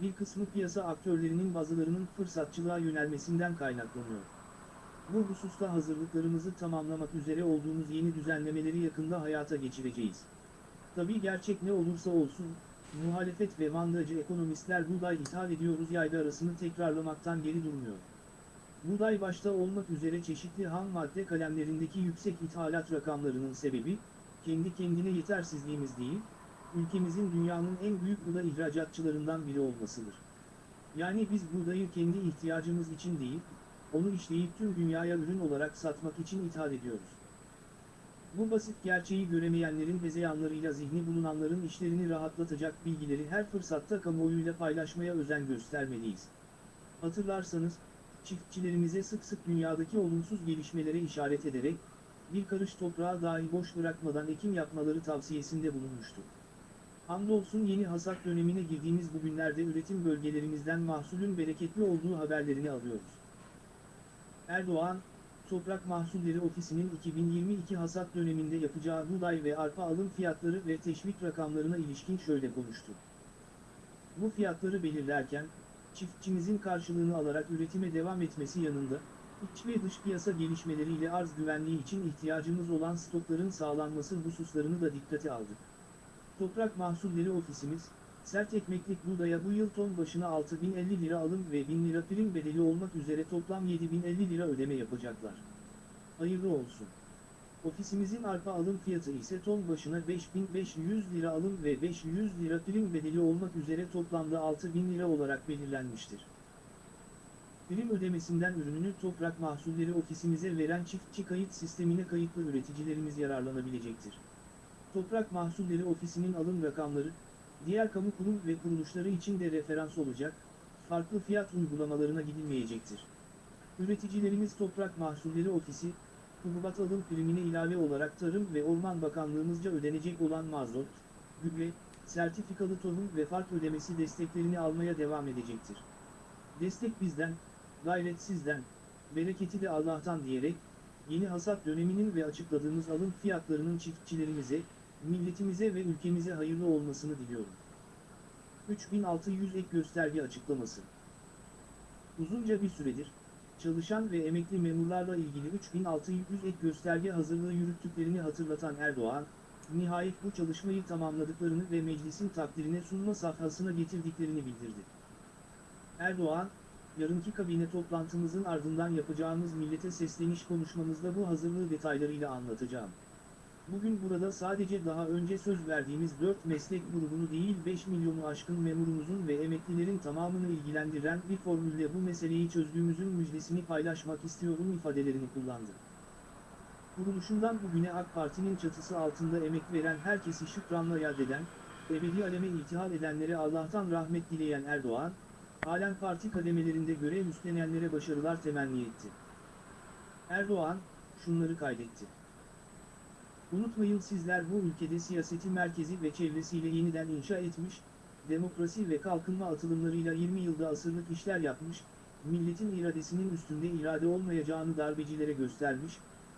bir kısmı piyasa aktörlerinin bazılarının fırsatçılığa yönelmesinden kaynaklanıyor. Bu hususta hazırlıklarımızı tamamlamak üzere olduğumuz yeni düzenlemeleri yakında hayata geçireceğiz. Tabii gerçek ne olursa olsun, muhalefet ve mandacı ekonomistler buğday ithal ediyoruz yaydı arasını tekrarlamaktan geri durmuyor. Buğday başta olmak üzere çeşitli ham madde kalemlerindeki yüksek ithalat rakamlarının sebebi, kendi kendine yetersizliğimiz değil, ülkemizin dünyanın en büyük gıda ihracatçılarından biri olmasıdır. Yani biz buğdayı kendi ihtiyacımız için değil, onu işleyip tüm dünyaya ürün olarak satmak için ithal ediyoruz. Bu basit gerçeği göremeyenlerin hezeyanlarıyla zihni bulunanların işlerini rahatlatacak bilgileri her fırsatta kamuoyuyla paylaşmaya özen göstermeliyiz. Hatırlarsanız, çiftçilerimize sık sık dünyadaki olumsuz gelişmelere işaret ederek, bir karış toprağı dahi boş bırakmadan ekim yapmaları tavsiyesinde bulunmuştu. Hamdolsun yeni hasat dönemine girdiğimiz bu günlerde üretim bölgelerimizden mahsulün bereketli olduğu haberlerini alıyoruz. Erdoğan, Toprak Mahsulleri Ofisi'nin 2022 hasat döneminde yapacağı buğday ve arpa alım fiyatları ve teşvik rakamlarına ilişkin şöyle konuştu. Bu fiyatları belirlerken, çiftçimizin karşılığını alarak üretime devam etmesi yanında, iç ve dış piyasa gelişmeleriyle arz güvenliği için ihtiyacımız olan stokların sağlanması hususlarını da dikkate aldık. Toprak Mahsulleri Ofisimiz, sert ekmeklik buğdaya bu yıl ton başına 6050 lira alım ve 1000 lira prim bedeli olmak üzere toplam 7050 lira ödeme yapacaklar. Hayırlı olsun. Ofisimizin arpa alım fiyatı ise ton başına 5500 lira alım ve 500 lira prim bedeli olmak üzere toplamda 6000 lira olarak belirlenmiştir. Prim ödemesinden ürününü Toprak Mahsulleri Ofisimize veren çiftçi kayıt sistemine kayıtlı üreticilerimiz yararlanabilecektir. Toprak Mahsulleri Ofisi'nin alım rakamları, diğer kamu kurum ve kuruluşları için de referans olacak, farklı fiyat uygulamalarına gidilmeyecektir. Üreticilerimiz Toprak Mahsulleri Ofisi, hububat alım primine ilave olarak Tarım ve Orman Bakanlığımızca ödenecek olan mazot, gübre, sertifikalı tohum ve fark ödemesi desteklerini almaya devam edecektir. Destek bizden, gayret sizden, bereketi de Allah'tan diyerek, yeni hasat döneminin ve açıkladığımız alım fiyatlarının çiftçilerimize, milletimize ve ülkemize hayırlı olmasını diliyorum. 3600 ek gösterge açıklaması. Uzunca bir süredir, çalışan ve emekli memurlarla ilgili 3600 ek gösterge hazırlığı yürüttüklerini hatırlatan Erdoğan, nihayet bu çalışmayı tamamladıklarını ve meclisin takdirine sunma safhasına getirdiklerini bildirdi. Erdoğan, yarınki kabine toplantımızın ardından yapacağımız millete sesleniş konuşmamızda bu hazırlığı detaylarıyla anlatacağım. Bugün burada sadece daha önce söz verdiğimiz 4 meslek grubunu değil 5 milyonu aşkın memurumuzun ve emeklilerin tamamını ilgilendiren bir formülle bu meseleyi çözdüğümüzün müjdesini paylaşmak istiyorum ifadelerini kullandı. Kuruluşundan bugüne AK Parti'nin çatısı altında emek veren herkesi şükranla yad eden, ebedi aleme iltihal edenlere Allah'tan rahmet dileyen Erdoğan, halen parti kademelerinde görev üstlenenlere başarılar temenni etti. Erdoğan, şunları kaydetti. Unutmayın sizler bu ülkede siyaseti merkezi ve çevresiyle yeniden inşa etmiş, demokrasi ve kalkınma atılımlarıyla 20 yılda asırlık işler yapmış, milletin iradesinin üstünde irade olmayacağını darbecilere göstermiş,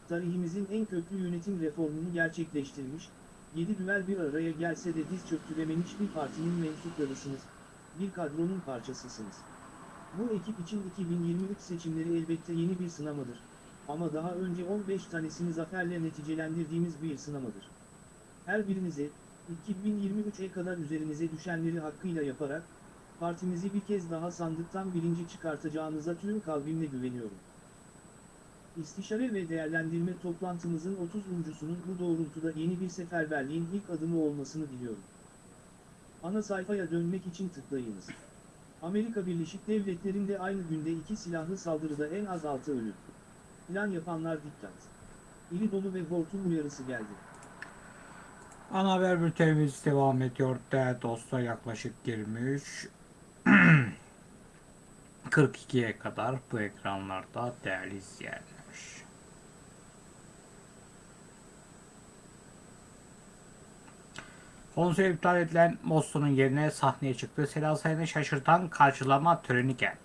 tarihimizin en köklü yönetim reformunu gerçekleştirmiş, yedi düvel bir araya gelse de diz çöktürememiş bir partinin mensuplarısınız, bir kadronun parçasısınız. Bu ekip için 2023 seçimleri elbette yeni bir sınamadır. Ama daha önce 15 tanesini zaferle neticelendirdiğimiz bir sınamadır. Her birinize, 2023'e kadar üzerinize düşenleri hakkıyla yaparak, partimizi bir kez daha sandıktan birinci çıkartacağınıza tüm kalbimle güveniyorum. İstişare ve değerlendirme toplantımızın 30.sunun bu doğrultuda yeni bir seferberliğin ilk adımı olmasını diliyorum. Ana sayfaya dönmek için tıklayınız. Amerika Birleşik Devletleri'nde aynı günde iki silahlı saldırıda en az 6 ölü. Plan yapanlar dikkat. İri dolu ve hortum uyarısı geldi. Ana haber bültenimiz devam ediyor değerli dostlar yaklaşık 23 42'ye kadar bu ekranlarda değerli izleyenler. Konser iptal edilen Mosso'nun yerine sahneye çıktı. Seda Sayan'ı şaşırtan karşılama töreni geldi.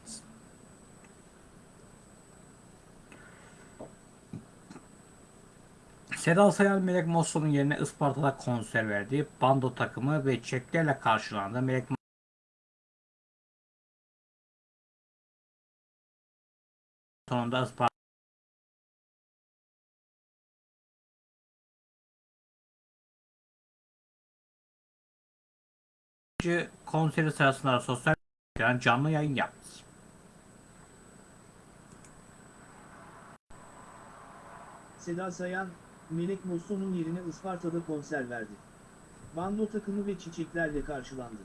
Seda Sayan Melek Mosso'nun yerine Isparta'da konser verdi. Bando takımı ve çeklerle karşılandı. Melek sonunda Isparta konseri sırasında sosyal medyadan canlı yayın yaptı. Seda Sayan, Melek Mosso'nun yerine Isparta'da konser verdi. Bando takımı ve çiçeklerle karşılandı.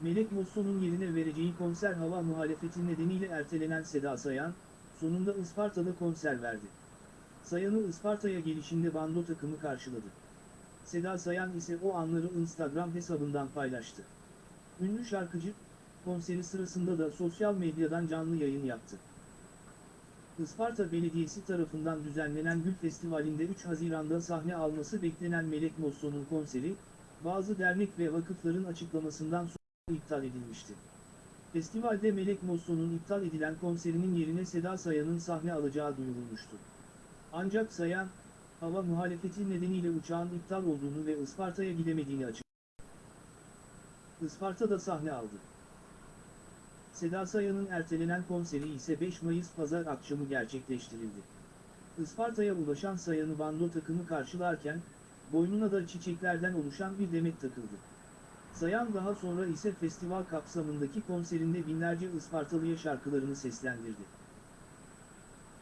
Melek Mosso'nun yerine vereceği konser hava muhalefeti nedeniyle ertelenen Seda Sayan, sonunda Isparta'da konser verdi. Sayan'ı Isparta'ya gelişinde bando takımı karşıladı. Seda Sayan ise o anları Instagram hesabından paylaştı. Ünlü şarkıcı, konseri sırasında da sosyal medyadan canlı yayın yaptı. Isparta Belediyesi tarafından düzenlenen Gül Festivali'nde 3 Haziran'da sahne alması beklenen Melek Mosso'nun konseri, bazı dernek ve vakıfların açıklamasından sonra iptal edilmişti. Festivalde Melek Mosso'nun iptal edilen konserinin yerine Seda Sayan'ın sahne alacağı duyurulmuştu. Ancak Sayan, hava muhalefeti nedeniyle uçağın iptal olduğunu ve Isparta'ya gidemediğini açıkladı. Isparta'da sahne aldı. Seda Sayan'ın ertelenen konseri ise 5 Mayıs pazar akşamı gerçekleştirildi. Isparta'ya ulaşan Sayan'ı bando takımı karşılarken, boynuna da çiçeklerden oluşan bir demet takıldı. Sayan daha sonra ise festival kapsamındaki konserinde binlerce Ispartalı'ya şarkılarını seslendirdi.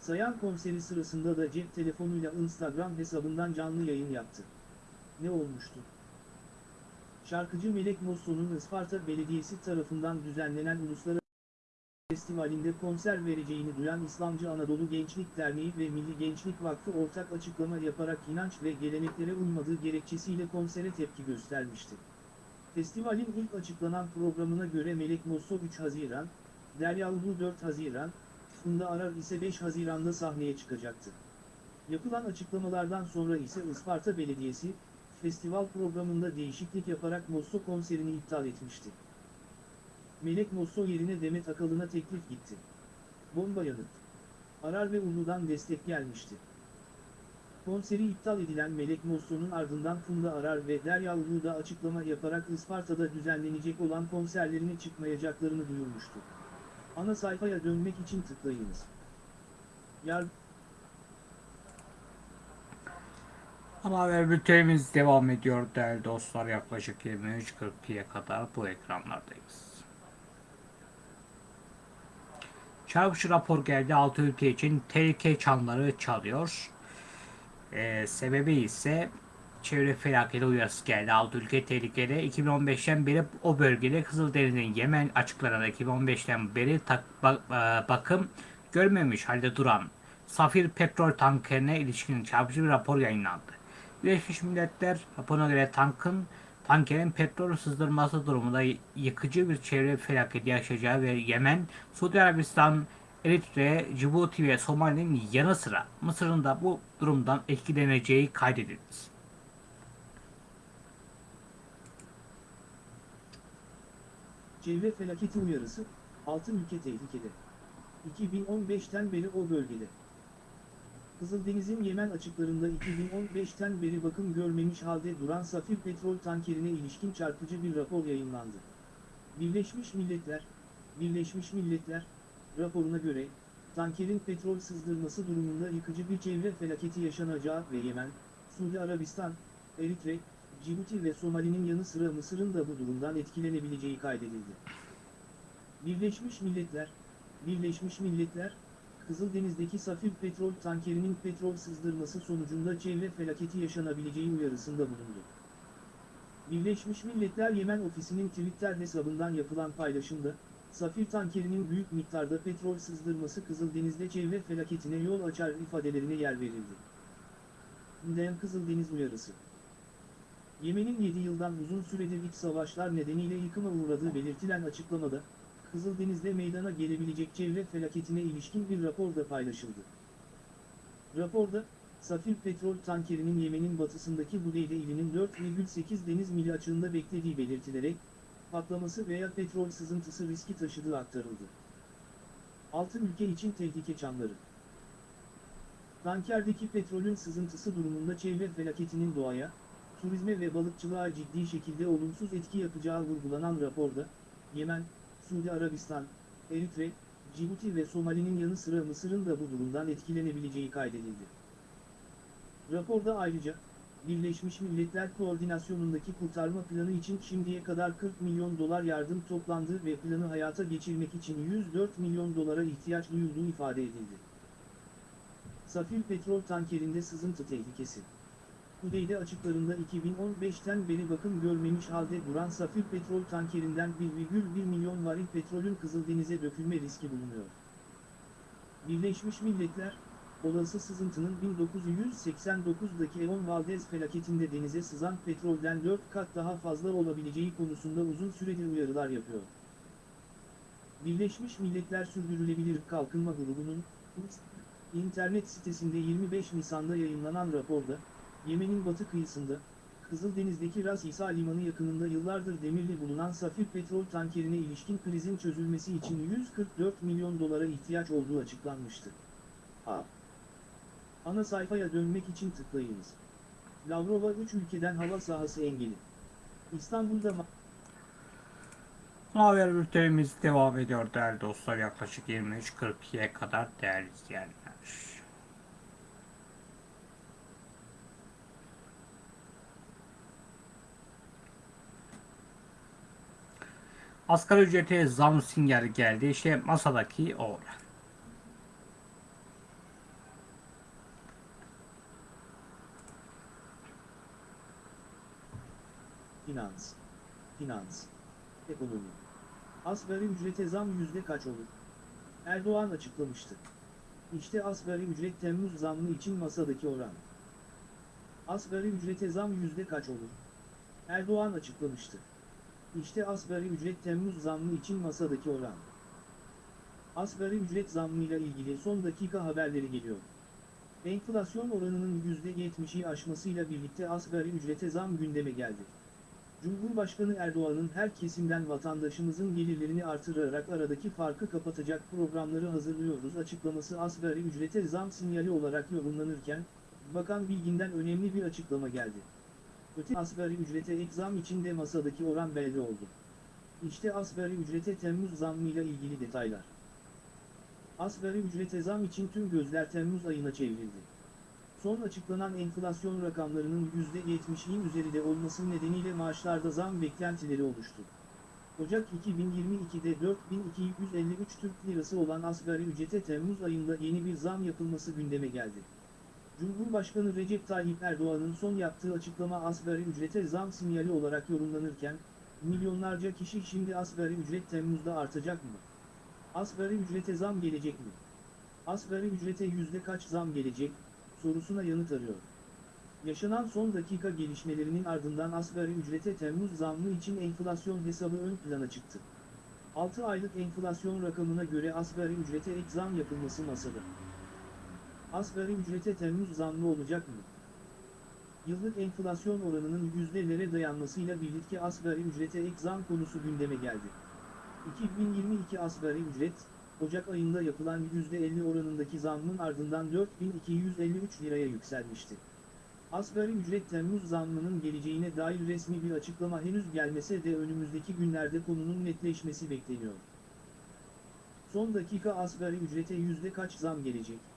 Sayan konseri sırasında da cep telefonuyla Instagram hesabından canlı yayın yaptı. Ne olmuştu? Şarkıcı Melek Mosso'nun Isparta Belediyesi tarafından düzenlenen Uluslararası Festivalinde konser vereceğini duyan İslamcı Anadolu Gençlik Derneği ve Milli Gençlik Vakfı ortak açıklama yaparak inanç ve geleneklere uymadığı gerekçesiyle konsere tepki göstermişti. Festivalin ilk açıklanan programına göre Melek Mosso 3 Haziran, Derya Ulu 4 Haziran, Funda Arar ise 5 Haziran'da sahneye çıkacaktı. Yapılan açıklamalardan sonra ise Isparta Belediyesi, festival programında değişiklik yaparak Mosso konserini iptal etmişti. Melek Mosso yerine Demet Akalın'a teklif gitti. Bomba yanıt. Arar ve Ulu'dan destek gelmişti. Konseri iptal edilen Melek Mosso'nun ardından Funda Arar ve Derya Ulu da açıklama yaparak Isparta'da düzenlenecek olan konserlerine çıkmayacaklarını duyurmuştu. Ana sayfaya dönmek için tıklayınız. Yar Ana haber bültenimiz devam ediyor değerli dostlar. Yaklaşık 23.42'ye kadar bu ekranlardayız. Çarpıcı rapor geldi. 6 ülke için tehlike çanları çalıyor. Ee, sebebi ise çevre felaketi uyarısı geldi. 6 ülke tehlikeli. 2015'ten beri o bölgede Kızıldeniz'in Yemen açıklarında 2015'ten beri tak, bak, e, bakım görmemiş halde duran Safir petrol tankerine ilişkin çarpıcı bir rapor yayınlandı. Birleşmiş Milletler raporuna göre tankın tankerin petrol sızdırması durumunda yıkıcı bir çevre felaketi yaşayacağı ve Yemen, Suudi Arabistan, Eritre, Cibuti ve Somali'nin yanı sıra Mısır'ın da bu durumdan etkileneceği kaydedildi. Çevre felaketi uyarısı, 6 ülke tehlikede. 2015'ten beri o bölgede. Kızıldeniz'in Yemen açıklarında 2015'ten beri bakım görmemiş halde duran Safir petrol tankerine ilişkin çarpıcı bir rapor yayınlandı. Birleşmiş Milletler, Birleşmiş Milletler, raporuna göre, tankerin petrol sızdırması durumunda yıkıcı bir çevre felaketi yaşanacağı ve Yemen, Suudi Arabistan, Eritre, Cibuti ve Somali'nin yanı sıra Mısır'ın da bu durumdan etkilenebileceği kaydedildi. Birleşmiş Milletler, Birleşmiş Milletler, Kızıldeniz'deki safir petrol tankerinin petrol sızdırması sonucunda çevre felaketi yaşanabileceği uyarısında bulundu. Birleşmiş Milletler Yemen Ofisi'nin Twitter hesabından yapılan paylaşımda, safir tankerinin büyük miktarda petrol sızdırması Kızıldeniz'de çevre felaketine yol açar ifadelerine yer verildi. Dayan Kızıldeniz uyarısı. Yemen'in 7 yıldan uzun süredir iç savaşlar nedeniyle yıkıma uğradığı belirtilen açıklamada, Kızıldeniz'de meydana gelebilecek çevre felaketine ilişkin bir rapor da paylaşıldı. Raporda, Safir petrol tankerinin Yemen'in batısındaki Budeyde ilinin 4,8 deniz mili açığında beklediği belirtilerek, patlaması veya petrol sızıntısı riski taşıdığı aktarıldı. 6 ülke için tehlike çanları. Tankerdeki petrolün sızıntısı durumunda çevre felaketinin doğaya, turizme ve balıkçılığa ciddi şekilde olumsuz etki yapacağı vurgulanan raporda, Yemen, Suudi Arabistan, Eritre, Cibuti ve Somali'nin yanı sıra Mısır'ın da bu durumdan etkilenebileceği kaydedildi. Raporda ayrıca, Birleşmiş Milletler Koordinasyonundaki kurtarma planı için şimdiye kadar 40 milyon dolar yardım toplandığı ve planı hayata geçirmek için 104 milyon dolara ihtiyaç duyulduğu ifade edildi. Safir petrol tankerinde sızıntı tehlikesi. Kudeyde açıklarında 2015'ten beri bakım görmemiş halde duran Safir petrol tankerinden 1,1 milyon varil petrolün Kızıldeniz'e dökülme riski bulunuyor. Birleşmiş Milletler, olası sızıntının 1989'daki Eon Valdez felaketinde denize sızan petrolden 4 kat daha fazla olabileceği konusunda uzun süredir uyarılar yapıyor. Birleşmiş Milletler Sürdürülebilir Kalkınma Grubu'nun internet sitesinde 25 Nisan'da yayınlanan raporda, Yemen'in batı kıyısında, Kızıldeniz'deki Ras İsa Limanı yakınında yıllardır demirli bulunan safir petrol tankerine ilişkin krizin çözülmesi için 144 milyon dolara ihtiyaç olduğu açıklanmıştı. A. Ana sayfaya dönmek için tıklayınız. Lavrova 3 ülkeden hava sahası engeli. İstanbul'da Haber bültenimiz devam ediyor değerli dostlar. Yaklaşık 23.42'ye kadar değerli izleyenler. Asgari ücrete zam sinyali geldi. İşte masadaki o oran. Finans. Finans. Ekonomi. Asgari ücrete zam yüzde kaç olur? Erdoğan açıklamıştı. İşte asgari ücret Temmuz zammı için masadaki oran. Asgari ücrete zam yüzde kaç olur? Erdoğan açıklamıştı. İşte asgari ücret Temmuz zammı için masadaki oran. Asgari ücret zammıyla ilgili son dakika haberleri geliyor. Enflasyon oranının %70'i aşmasıyla birlikte asgari ücrete zam gündeme geldi. Cumhurbaşkanı Erdoğan'ın her kesimden vatandaşımızın gelirlerini artırarak aradaki farkı kapatacak programları hazırlıyoruz açıklaması asgari ücrete zam sinyali olarak yorumlanırken, Bakan Bilgin'den önemli bir açıklama geldi. Öte asgari ücrete ek zam için de masadaki oran belli oldu. İşte asgari ücrete Temmuz zammıyla ilgili detaylar. Asgari ücrete zam için tüm gözler Temmuz ayına çevrildi. Son açıklanan enflasyon rakamlarının %70'in üzerinde olması nedeniyle maaşlarda zam beklentileri oluştu. Ocak 2022'de 4253 Türk Lirası olan asgari ücrete Temmuz ayında yeni bir zam yapılması gündeme geldi. Cumhurbaşkanı Recep Tayyip Erdoğan'ın son yaptığı açıklama asgari ücrete zam sinyali olarak yorumlanırken, milyonlarca kişi şimdi asgari ücret Temmuz'da artacak mı? Asgari ücrete zam gelecek mi? Asgari ücrete yüzde kaç zam gelecek? sorusuna yanıt arıyor. Yaşanan son dakika gelişmelerinin ardından asgari ücrete Temmuz zammı için enflasyon hesabı ön plana çıktı. 6 aylık enflasyon rakamına göre asgari ücrete ek zam yapılması masada. Asgari ücrete Temmuz zammı olacak mı? Yıllık enflasyon oranının yüzdelere dayanmasıyla birlikte asgari ücrete ek zam konusu gündeme geldi. 2022 asgari ücret, Ocak ayında yapılan %50 oranındaki zammın ardından 4253 liraya yükselmişti. Asgari ücret Temmuz zammının geleceğine dair resmi bir açıklama henüz gelmese de önümüzdeki günlerde konunun netleşmesi bekleniyor. Son dakika asgari ücrete yüzde kaç zam gelecek?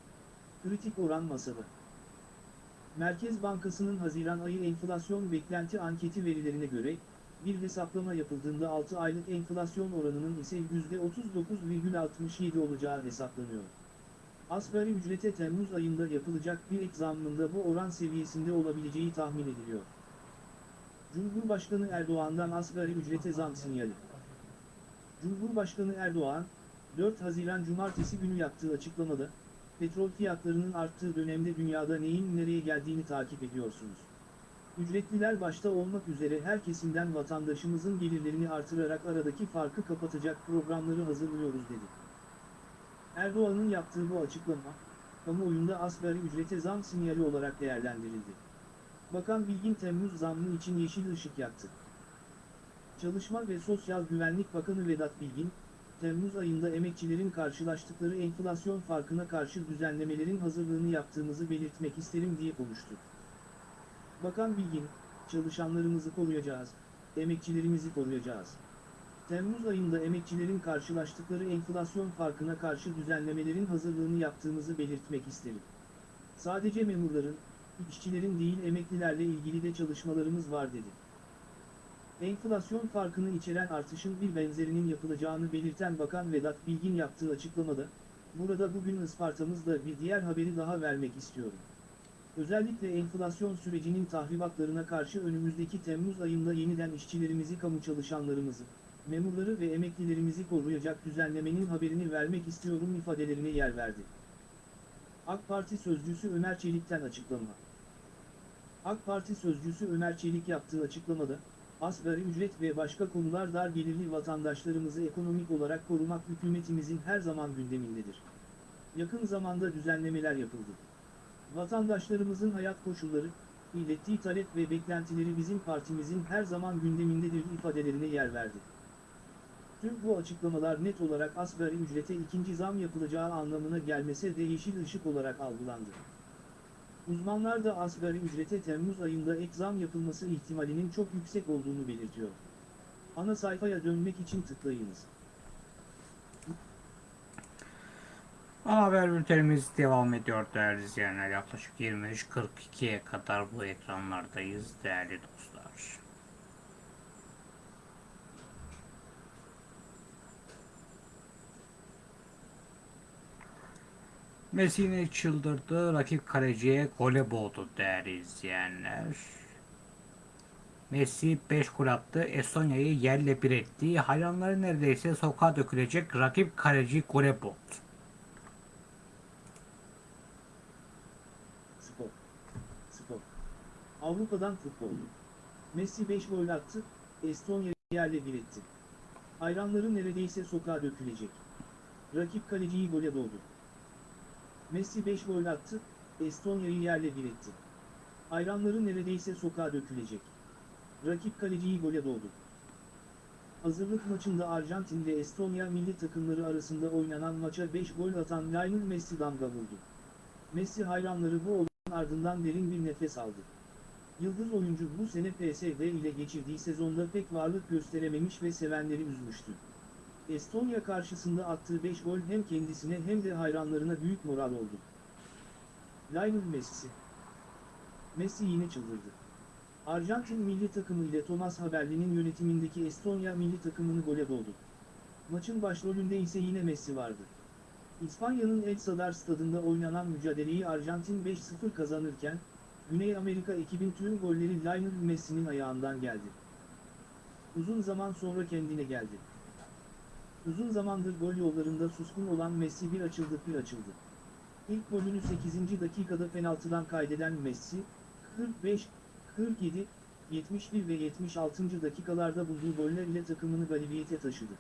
Kritik oran masada. Merkez Bankası'nın Haziran ayı enflasyon beklenti anketi verilerine göre, bir hesaplama yapıldığında 6 aylık enflasyon oranının ise %39,67 olacağı hesaplanıyor. Asgari ücrete Temmuz ayında yapılacak bir ek bu oran seviyesinde olabileceği tahmin ediliyor. Cumhurbaşkanı Erdoğan'dan asgari ücrete zam sinyali. Cumhurbaşkanı Erdoğan, 4 Haziran Cumartesi günü yaptığı açıklamada, petrol fiyatlarının arttığı dönemde dünyada neyin nereye geldiğini takip ediyorsunuz. Ücretliler başta olmak üzere her kesimden vatandaşımızın gelirlerini artırarak aradaki farkı kapatacak programları hazırlıyoruz dedi. Erdoğan'ın yaptığı bu açıklama, kamuoyunda asgari ücrete zam sinyali olarak değerlendirildi. Bakan Bilgin Temmuz zammı için yeşil ışık yaktı. Çalışma ve Sosyal Güvenlik Bakanı Vedat Bilgin, Temmuz ayında emekçilerin karşılaştıkları enflasyon farkına karşı düzenlemelerin hazırlığını yaptığımızı belirtmek isterim diye konuştu. Bakan Bilgin, çalışanlarımızı koruyacağız, emekçilerimizi koruyacağız. Temmuz ayında emekçilerin karşılaştıkları enflasyon farkına karşı düzenlemelerin hazırlığını yaptığımızı belirtmek isterim. Sadece memurların, işçilerin değil emeklilerle ilgili de çalışmalarımız var dedi. Enflasyon farkını içeren artışın bir benzerinin yapılacağını belirten Bakan Vedat Bilgin yaptığı açıklamada, burada bugün Isparta'mızda bir diğer haberi daha vermek istiyorum. Özellikle enflasyon sürecinin tahribatlarına karşı önümüzdeki Temmuz ayında yeniden işçilerimizi, kamu çalışanlarımızı, memurları ve emeklilerimizi koruyacak düzenlemenin haberini vermek istiyorum ifadelerine yer verdi. AK Parti sözcüsü Ömer Çelik'ten açıklama. AK Parti sözcüsü Ömer Çelik yaptığı açıklamada, asgari ücret ve başka konular dar gelirli vatandaşlarımızı ekonomik olarak korumak hükümetimizin her zaman gündemindedir. Yakın zamanda düzenlemeler yapıldı. Vatandaşlarımızın hayat koşulları, ilettiği talep ve beklentileri bizim partimizin her zaman gündemindedir ifadelerine yer verdi. Tüm bu açıklamalar net olarak asgari ücrete ikinci zam yapılacağı anlamına gelmese de yeşil ışık olarak algılandı. Uzmanlar da asgari ücrete Temmuz ayında ek zam yapılması ihtimalinin çok yüksek olduğunu belirtiyor. Ana sayfaya dönmek için tıklayınız. Ana haber bültenimiz devam ediyor değerli izleyenler. Yaklaşık 23.42'ye kadar bu ekranlardayız değerli dostlar. Messi yine çıldırdı. Rakip kaleciye gole boğdu değerli izleyenler. Messi 5 gol attı. Estonya'yı yerle bir etti. Hayranları neredeyse sokağa dökülecek rakip kaleci gole boğdu. Spor. Spor. Avrupa'dan futbol. Messi 5 gol attı, Estonya yerle bir etti. Hayranları neredeyse sokağa dökülecek. Rakip kaleciyi gole boğdu. Messi 5 gol attı, Estonya'yı yerle bir etti. Hayranları neredeyse sokağa dökülecek. Rakip kaleciyi gole boğdu. Hazırlık maçında Arjantin ve Estonya milli takımları arasında oynanan maça 5 gol atan Lionel Messi damga vurdu. Messi hayranları bu olayın ardından derin bir nefes aldı. Yıldız oyuncu bu sene PSV ile geçirdiği sezonda pek varlık gösterememiş ve sevenleri üzmüştü. Estonya karşısında attığı 5 gol hem kendisine hem de hayranlarına büyük moral oldu. Lionel Messi Messi yine çıldırdı. Arjantin milli takımı ile Thomas Haberli'nin yönetimindeki Estonya milli takımını gole boğdu. Maçın başrolünde ise yine Messi vardı. İspanya'nın El Sadar stadında oynanan mücadeleyi Arjantin 5-0 kazanırken, Güney Amerika ekibin tüm golleri Lionel Messi'nin ayağından geldi. Uzun zaman sonra kendine geldi. Uzun zamandır gol yollarında suskun olan Messi bir açıldı bir açıldı. İlk golünü 8. dakikada penaltıdan kaydeden Messi, 45, 47, 71 ve 76. dakikalarda bulduğu goller ile takımını galibiyete taşıdı.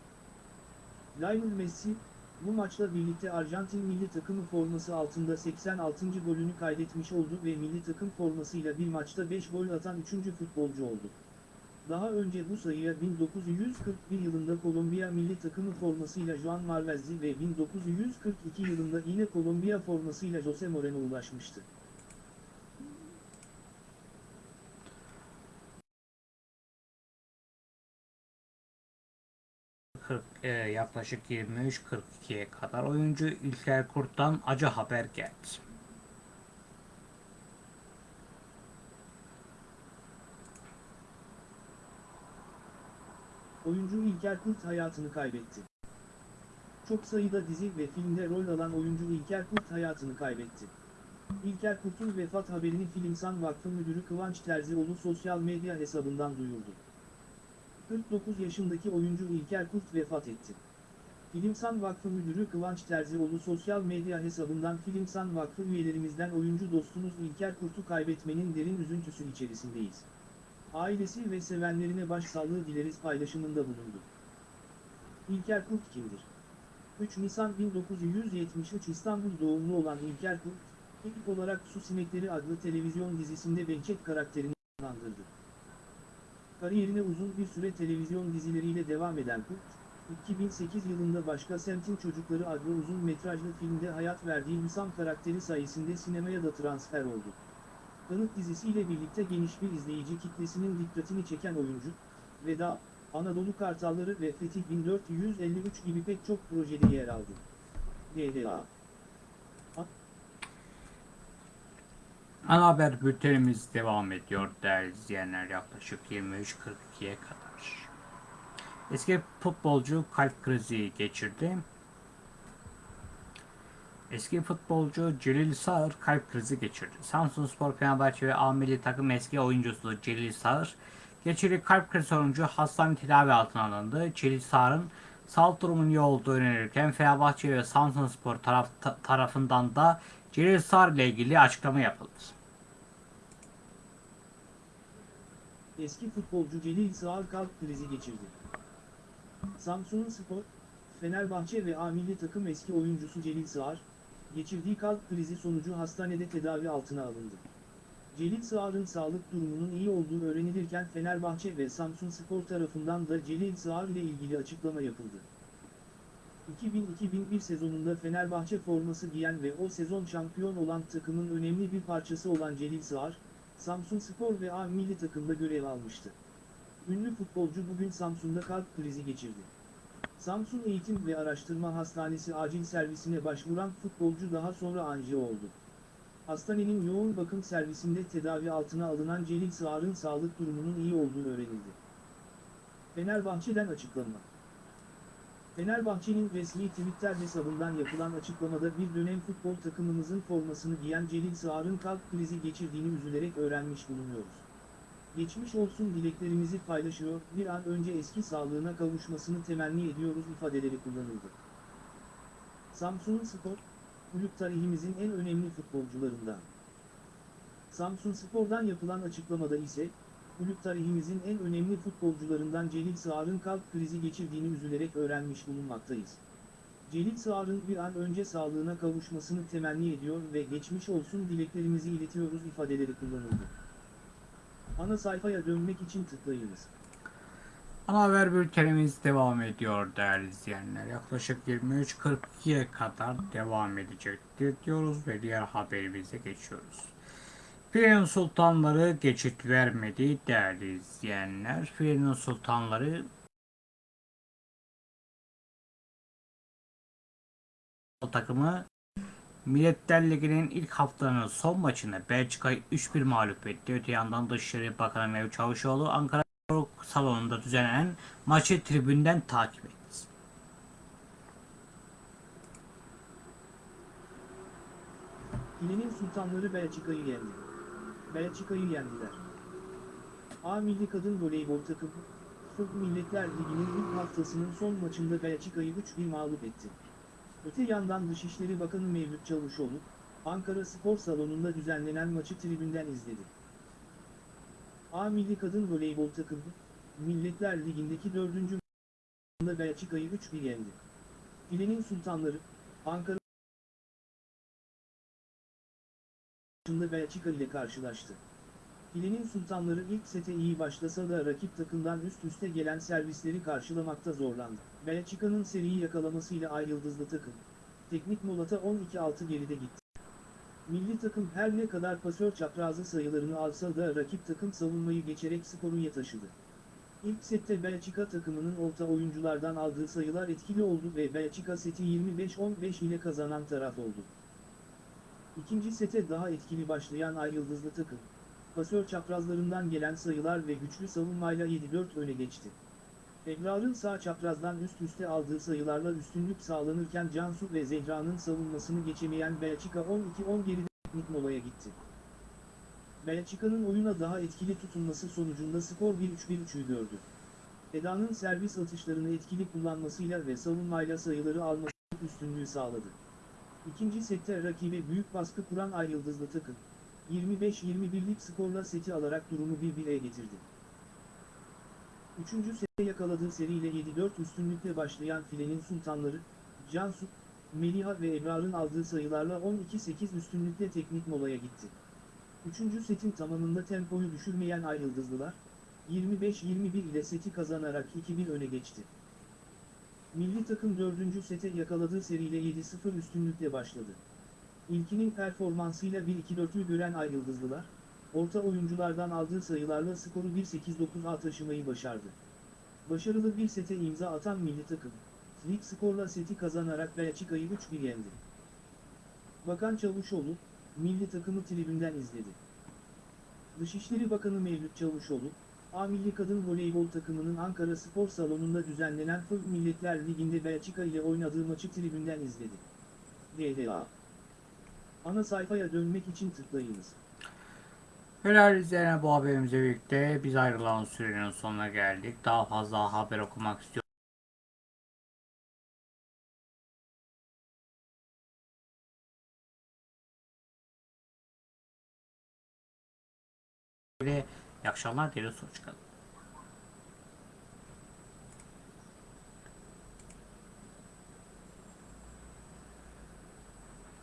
Lionel Messi, bu maçla birlikte Arjantin milli takımı forması altında 86. golünü kaydetmiş oldu ve milli takım formasıyla bir maçta 5 gol atan 3. futbolcu oldu. Daha önce bu sayıya 1941 yılında Kolombiya milli takımı formasıyla Juan Marvezzi ve 1942 yılında yine Kolombiya formasıyla Jose Moreno ulaşmıştı. 40, e, yaklaşık 23.42'ye kadar oyuncu İlker Kurt'tan acı haber geldi. Oyuncu İlker Kurt hayatını kaybetti. Çok sayıda dizi ve filmde rol alan oyuncu İlker Kurt hayatını kaybetti. İlker Kurt'un vefat haberini Filmsan Vakfı Müdürü Kıvanç Terzioğlu sosyal medya hesabından duyurdu. 49 yaşındaki oyuncu İlker Kurt vefat etti. Filmsan Vakfı Müdürü Kıvanç Terzioğlu sosyal medya hesabından Filmsan Vakfı üyelerimizden oyuncu dostumuz İlker Kurt'u kaybetmenin derin üzüntüsü içerisindeyiz. Ailesi ve sevenlerine başsağlığı dileriz paylaşımında bulundu. İlker Kurt kimdir? 3 Nisan 1973 İstanbul doğumlu olan İlker Kurt, ilk olarak Su Sinekleri adlı televizyon dizisinde Behçet karakterini canlandırdı. Kariyerine uzun bir süre televizyon dizileriyle devam eden Kurt, 2008 yılında Başka Semtin Çocukları adlı uzun metrajlı filmde hayat verdiği Hüsam karakteri sayesinde sinemaya da transfer oldu. Kanıt dizisiyle birlikte geniş bir izleyici kitlesinin dikkatini çeken oyuncu, Veda, Anadolu Kartalları ve Fetih 1453 gibi pek çok projede yer aldı. GDA Ana haber bültenimiz devam ediyor değerli izleyenler yaklaşık 23.42'ye kadar. Eski futbolcu kalp krizi geçirdi. Eski futbolcu Celil Sağır kalp krizi geçirdi. Samsunspor, Fenerbahçe ve A takım eski oyuncusu Celil Sağır geçirdiği kalp krizi sonucu hastane tedavi altına alındı. Celil Sağır'ın sağlık durumunun iyi olduğu öğrenilirken Fenerbahçe ve Samsunspor taraf, ta- tarafından da Celil Sağır ile ilgili açıklama yapıldı. Eski futbolcu Celil Sağır kalp krizi geçirdi. Samsun Spor, Fenerbahçe ve A takım eski oyuncusu Celil Sağır, geçirdiği kalp krizi sonucu hastanede tedavi altına alındı. Celil Sağır'ın sağlık durumunun iyi olduğu öğrenilirken Fenerbahçe ve Samsun Spor tarafından da Celil Sağır ile ilgili açıklama yapıldı. 2000-2001 sezonunda Fenerbahçe forması giyen ve o sezon şampiyon olan takımın önemli bir parçası olan Celil Sağır, Samsun Spor ve A milli takımda görev almıştı. Ünlü futbolcu bugün Samsun'da kalp krizi geçirdi. Samsun Eğitim ve Araştırma Hastanesi acil servisine başvuran futbolcu daha sonra anjiyo oldu. Hastanenin yoğun bakım servisinde tedavi altına alınan Celil Sağar'ın sağlık durumunun iyi olduğu öğrenildi. Fenerbahçe'den açıklama. Fenerbahçe'nin resmi Twitter hesabından yapılan açıklamada bir dönem futbol takımımızın formasını giyen Celil Sağar'ın kalp krizi geçirdiğini üzülerek öğrenmiş bulunuyoruz. Geçmiş olsun dileklerimizi paylaşıyor, bir an önce eski sağlığına kavuşmasını temenni ediyoruz ifadeleri kullanıldı. Samsun Spor, kulüp tarihimizin en önemli futbolcularından. Samsun Spor'dan yapılan açıklamada ise, kulüp tarihimizin en önemli futbolcularından Celil Sağar'ın kalp krizi geçirdiğini üzülerek öğrenmiş bulunmaktayız. Celil Sağar'ın bir an önce sağlığına kavuşmasını temenni ediyor ve geçmiş olsun dileklerimizi iletiyoruz ifadeleri kullanıldı. Ana sayfaya dönmek için tıklayınız. Ana haber bültenimiz devam ediyor değerli izleyenler. Yaklaşık 23.42'ye kadar devam edecektir diyoruz ve diğer haberimize geçiyoruz. Filenin sultanları geçit vermedi değerli izleyenler. Filenin sultanları takımı Milletler Ligi'nin ilk haftanın son maçını Belçika'yı 3-1 mağlup etti. Öte yandan Dışişleri Bakanı Mevlüt Çavuşoğlu Ankara salonunda düzenlenen maçı tribünden takip etti. Filenin sultanları Belçika'yı yendi. Belçika'yı yendiler. A milli kadın voleybol takımı, FIF Milletler Ligi'nin ilk haftasının son maçında Belçika'yı 3-1 mağlup etti. Öte yandan Dışişleri Bakanı Mevlüt Çavuşoğlu, Ankara Spor Salonu'nda düzenlenen maçı tribünden izledi. A milli kadın voleybol takımı, Milletler Ligi'ndeki dördüncü maçında Belçika'yı 3-1 yendi. Filenin sultanları, Ankara maçında Belçika ile karşılaştı. Filenin sultanları ilk sete iyi başlasa da rakip takımdan üst üste gelen servisleri karşılamakta zorlandı. Belçika'nın seriyi yakalamasıyla ay yıldızlı takım, teknik molata 12-6 geride gitti. Milli takım her ne kadar pasör çaprazı sayılarını alsa da rakip takım savunmayı geçerek skoru taşıdı. İlk sette Belçika takımının orta oyunculardan aldığı sayılar etkili oldu ve Belçika seti 25-15 ile kazanan taraf oldu. İkinci sete daha etkili başlayan Ay Yıldızlı takım, pasör çaprazlarından gelen sayılar ve güçlü savunmayla 7-4 öne geçti. Ebrar'ın sağ çaprazdan üst üste aldığı sayılarla üstünlük sağlanırken Cansu ve Zehra'nın savunmasını geçemeyen Belçika 12-10 geride teknik molaya gitti. Belçika'nın oyuna daha etkili tutunması sonucunda skor 1-3-1-3'ü gördü. Eda'nın servis atışlarını etkili kullanmasıyla ve savunmayla sayıları alması üstünlüğü sağladı. İkinci sette rakibe büyük baskı kuran Ay Yıldızlı takım, 25-21'lik skorla seti alarak durumu 1-1'e getirdi. Üçüncü sette yakaladığı seriyle 7-4 üstünlükle başlayan filenin sultanları, Cansu, Meliha ve Ebrar'ın aldığı sayılarla 12-8 üstünlükle teknik molaya gitti. Üçüncü setin tamamında tempoyu düşürmeyen Ay Yıldızlılar, 25-21 ile seti kazanarak 2-1 öne geçti. Milli takım dördüncü sete yakaladığı seriyle 7-0 üstünlükle başladı. İlkinin performansıyla 1-2-4'ü gören Ay Yıldızlılar, orta oyunculardan aldığı sayılarla skoru 1-8-9'a taşımayı başardı. Başarılı bir sete imza atan milli takım, lig skorla seti kazanarak Belçika'yı 3-1 yendi. Bakan Çavuşoğlu, milli takımı tribünden izledi. Dışişleri Bakanı Mevlüt Çavuşoğlu, A Milli Kadın Voleybol takımının Ankara Spor Salonu'nda düzenlenen FIV Milletler Ligi'nde Belçika ile oynadığı maçı tribünden izledi. DDA Ana sayfaya dönmek için tıklayınız. Helal izleyen bu haberimizle birlikte biz ayrılan sürenin sonuna geldik. Daha fazla haber okumak istiyorsanız İyi akşamlar dileriz. Hoşçakalın.